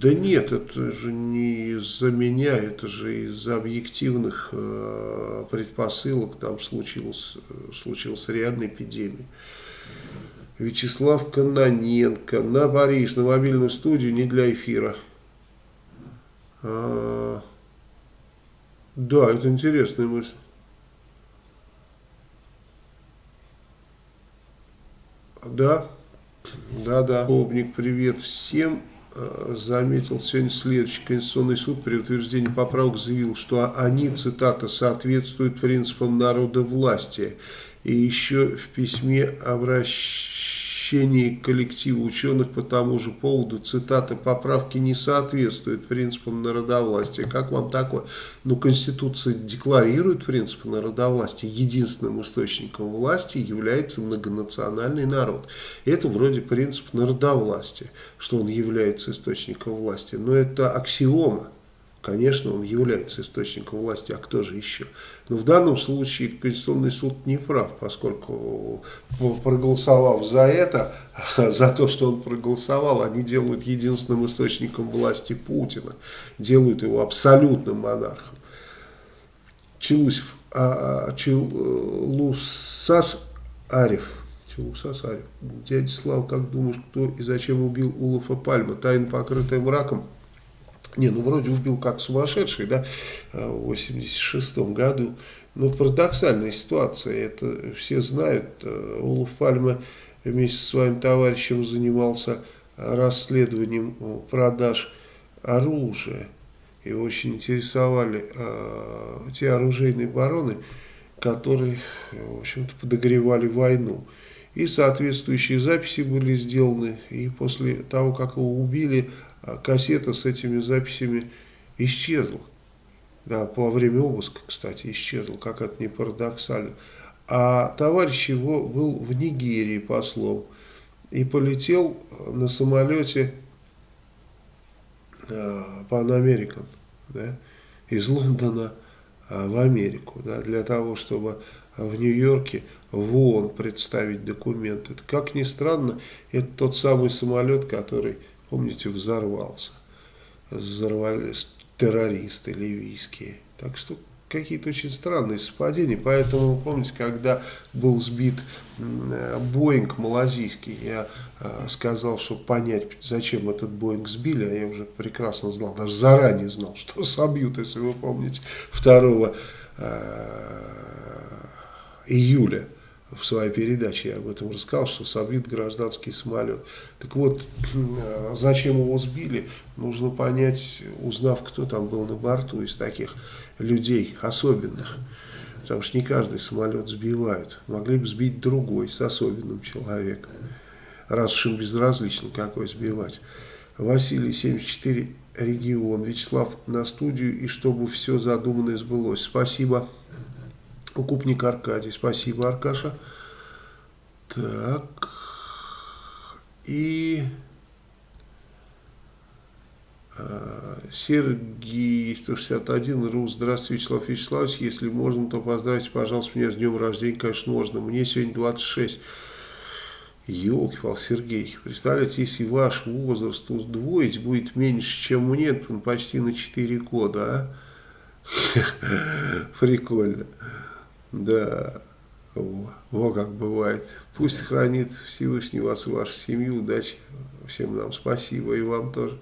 Да нет, это же не из-за меня, это же из-за объективных э, предпосылок там случилась, э, случилась реальная эпидемия. Вячеслав Каноненко на Париж, на мобильную студию, не для эфира. А, да, это интересная мысль. Да, да, да. Обник, привет всем. А, заметил сегодня следующий. Конституционный суд при утверждении поправок заявил, что они, цитата, соответствуют принципам народа власти. И еще в письме заключении коллектива ученых по тому же поводу, цитата, поправки не соответствуют принципам народовластия. Как вам такое? Ну, Конституция декларирует принципы народовластия. Единственным источником власти является многонациональный народ. Это вроде принцип народовластия, что он является источником власти. Но это аксиома. Конечно, он является источником власти, а кто же еще? Но в данном случае Конституционный суд не прав, поскольку проголосовав за это, *laughs* за то, что он проголосовал, они делают единственным источником власти Путина, делают его абсолютным монархом. Челусев, а, а Челусас Арев, дядя Слава, как думаешь, кто и зачем убил Улафа Пальма? Тайна, покрытая мраком? Не, ну вроде убил как сумасшедший, да, в 86 году. Но парадоксальная ситуация, это все знают. Улов Пальма вместе со своим товарищем занимался расследованием продаж оружия. И очень интересовали э, те оружейные бароны, которые, в общем-то, подогревали войну. И соответствующие записи были сделаны. И после того, как его убили, а кассета с этими записями исчезла. Да, по время обыска, кстати, исчезла, как это не парадоксально. А товарищ его был в Нигерии послом и полетел на самолете э, Pan American да, из Лондона э, в Америку да, для того, чтобы в Нью-Йорке в ООН представить документы. Как ни странно, это тот самый самолет, который помните, взорвался. Взорвались террористы ливийские. Так что какие-то очень странные совпадения. Поэтому, помните, когда был сбит Боинг малазийский, я э, сказал, чтобы понять, зачем этот Боинг сбили, а я уже прекрасно знал, даже заранее знал, что *laughs* собьют, если вы помните, 2 э, июля в своей передаче я об этом рассказал, что собит гражданский самолет. Так вот, э, зачем его сбили, нужно понять, узнав, кто там был на борту из таких людей особенных. Потому что не каждый самолет сбивают. Могли бы сбить другой, с особенным человеком. Раз уж им безразлично, какой сбивать. Василий, 74, регион. Вячеслав на студию, и чтобы все задуманное сбылось. Спасибо. Укупник Аркадий. Спасибо, Аркаша. Так. И э, Сергей 161 РУ. Здравствуйте, Вячеслав Вячеславович. Если можно, то поздравьте, пожалуйста, меня с днем рождения. Конечно, можно. Мне сегодня 26. Елки-пал, Сергей, представляете, если ваш возраст удвоить будет меньше, чем мне, почти на 4 года, а? *laughs* Прикольно. Да, во, как бывает. Пусть хранит Всевышний вас и вашу семью. Удачи всем нам. Спасибо. И вам тоже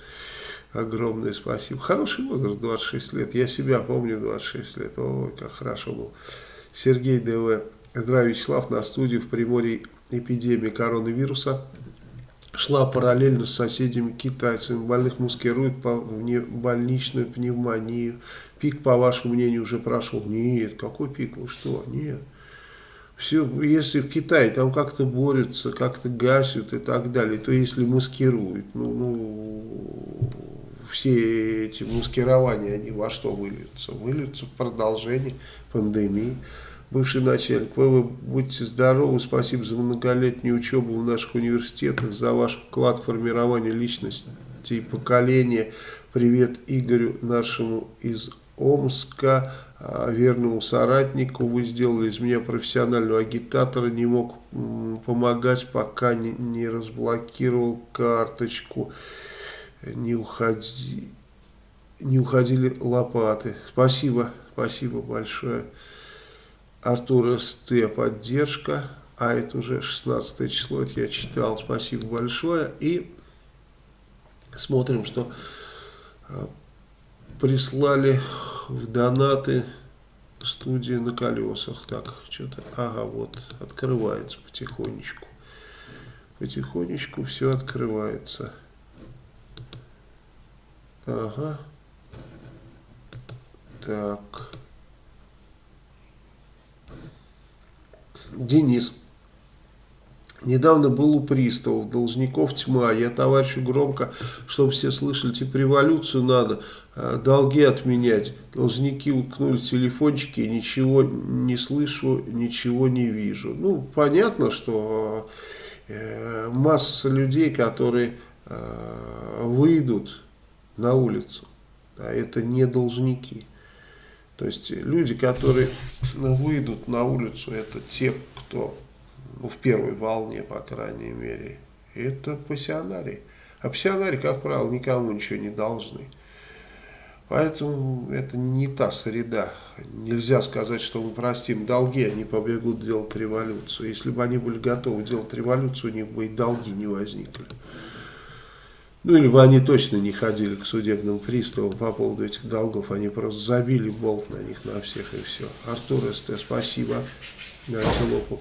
огромное спасибо. Хороший возраст, 26 лет. Я себя помню 26 лет. Ой, как хорошо был. Сергей ДВ. Здравия, Вячеслав. На студию в Приморье эпидемия коронавируса шла параллельно с соседями китайцами. Больных маскируют по больничную пневмонию. Пик, по вашему мнению, уже прошел? Нет, какой пик? Вы что? Нет. Все, если в Китае там как-то борются, как-то гасят и так далее, то если маскируют, ну, ну все эти маскирования, они во что выльются? Выльются в продолжение пандемии. Бывший начальник, вы, вы будьте здоровы, спасибо за многолетнюю учебу в наших университетах, за ваш вклад в формирование личности и поколения. Привет Игорю, нашему из Омска, а, верному соратнику. Вы сделали из меня профессионального агитатора, не мог помогать, пока не, не разблокировал карточку. Не, уходи, не уходили лопаты. Спасибо, спасибо большое. Артур СТ, поддержка. А это уже 16 число, это я читал. Спасибо большое. И смотрим, что а, прислали в донаты студия на колесах. Так, что-то, ага, вот, открывается потихонечку. Потихонечку все открывается. Ага. Так. Денис. Недавно был у приставов, должников тьма. Я товарищу громко, чтобы все слышали, типа революцию надо, а, долги отменять. Должники уткнули телефончики, ничего не слышу, ничего не вижу. Ну, понятно, что э, масса людей, которые э, выйдут на улицу, а это не должники. То есть люди, которые выйдут на улицу, это те, кто ну, в первой волне, по крайней мере, это пассионарии. А пассионарии, как правило, никому ничего не должны. Поэтому это не та среда. Нельзя сказать, что мы простим долги, они побегут делать революцию. Если бы они были готовы делать революцию, у них бы и долги не возникли. Ну, или бы они точно не ходили к судебным приставам по поводу этих долгов. Они просто забили болт на них, на всех и все. Артур СТ, спасибо. Антилопу.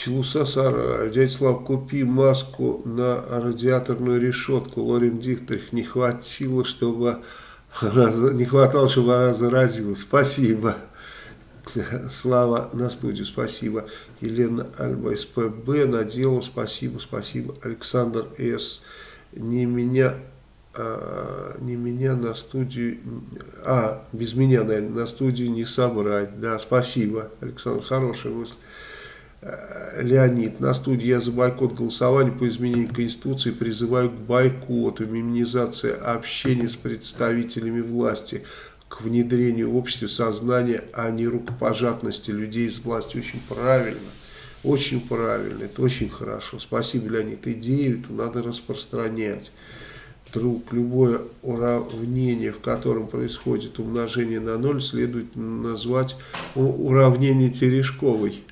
Челуса Сара, дядя Слав, купи маску на радиаторную решетку. Лорен Дихтрих не хватило, чтобы она, не хватало, чтобы она заразилась. Спасибо. Слава на студию, спасибо. Елена Альба СПБ надела, спасибо, спасибо. Александр С. Не меня, а, не меня на студию, а, без меня, наверное, на студию не собрать. Да, спасибо, Александр, хорошая мысль. Э, Леонид, на студии я за бойкот голосования по изменению Конституции призываю к бойкоту, миминизации общения с представителями власти, к внедрению в обществе сознания, не рукопожатности людей из власти. Очень правильно, очень правильно, это очень хорошо. Спасибо, Леонид. Идею эту надо распространять. Друг, любое уравнение, в котором происходит умножение на ноль, следует назвать уравнение Терешковой.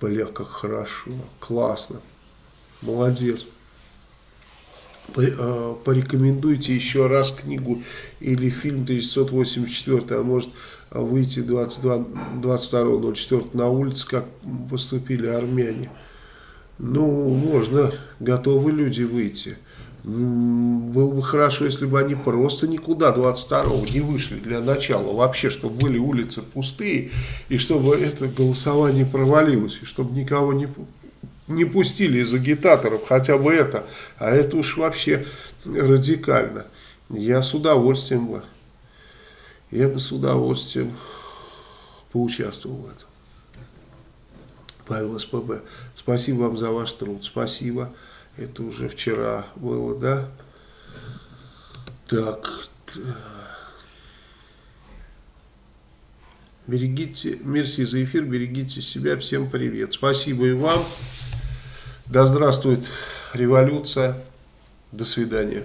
Бля, как хорошо, классно, молодец. А, порекомендуйте еще раз книгу или фильм 1984, а может выйти 22.04 на улице, как поступили армяне. Ну, можно, готовы люди выйти. Было бы хорошо, если бы они просто никуда 22-го не вышли для начала. Вообще, чтобы были улицы пустые, и чтобы это голосование провалилось, и чтобы никого не, не пустили из агитаторов, хотя бы это. А это уж вообще радикально. Я с удовольствием бы, я бы с удовольствием поучаствовал в этом. Павел СПБ, спасибо вам за ваш труд, спасибо. Это уже вчера было, да? Так. Берегите, мерси за эфир, берегите себя. Всем привет. Спасибо и вам. Да здравствует революция. До свидания.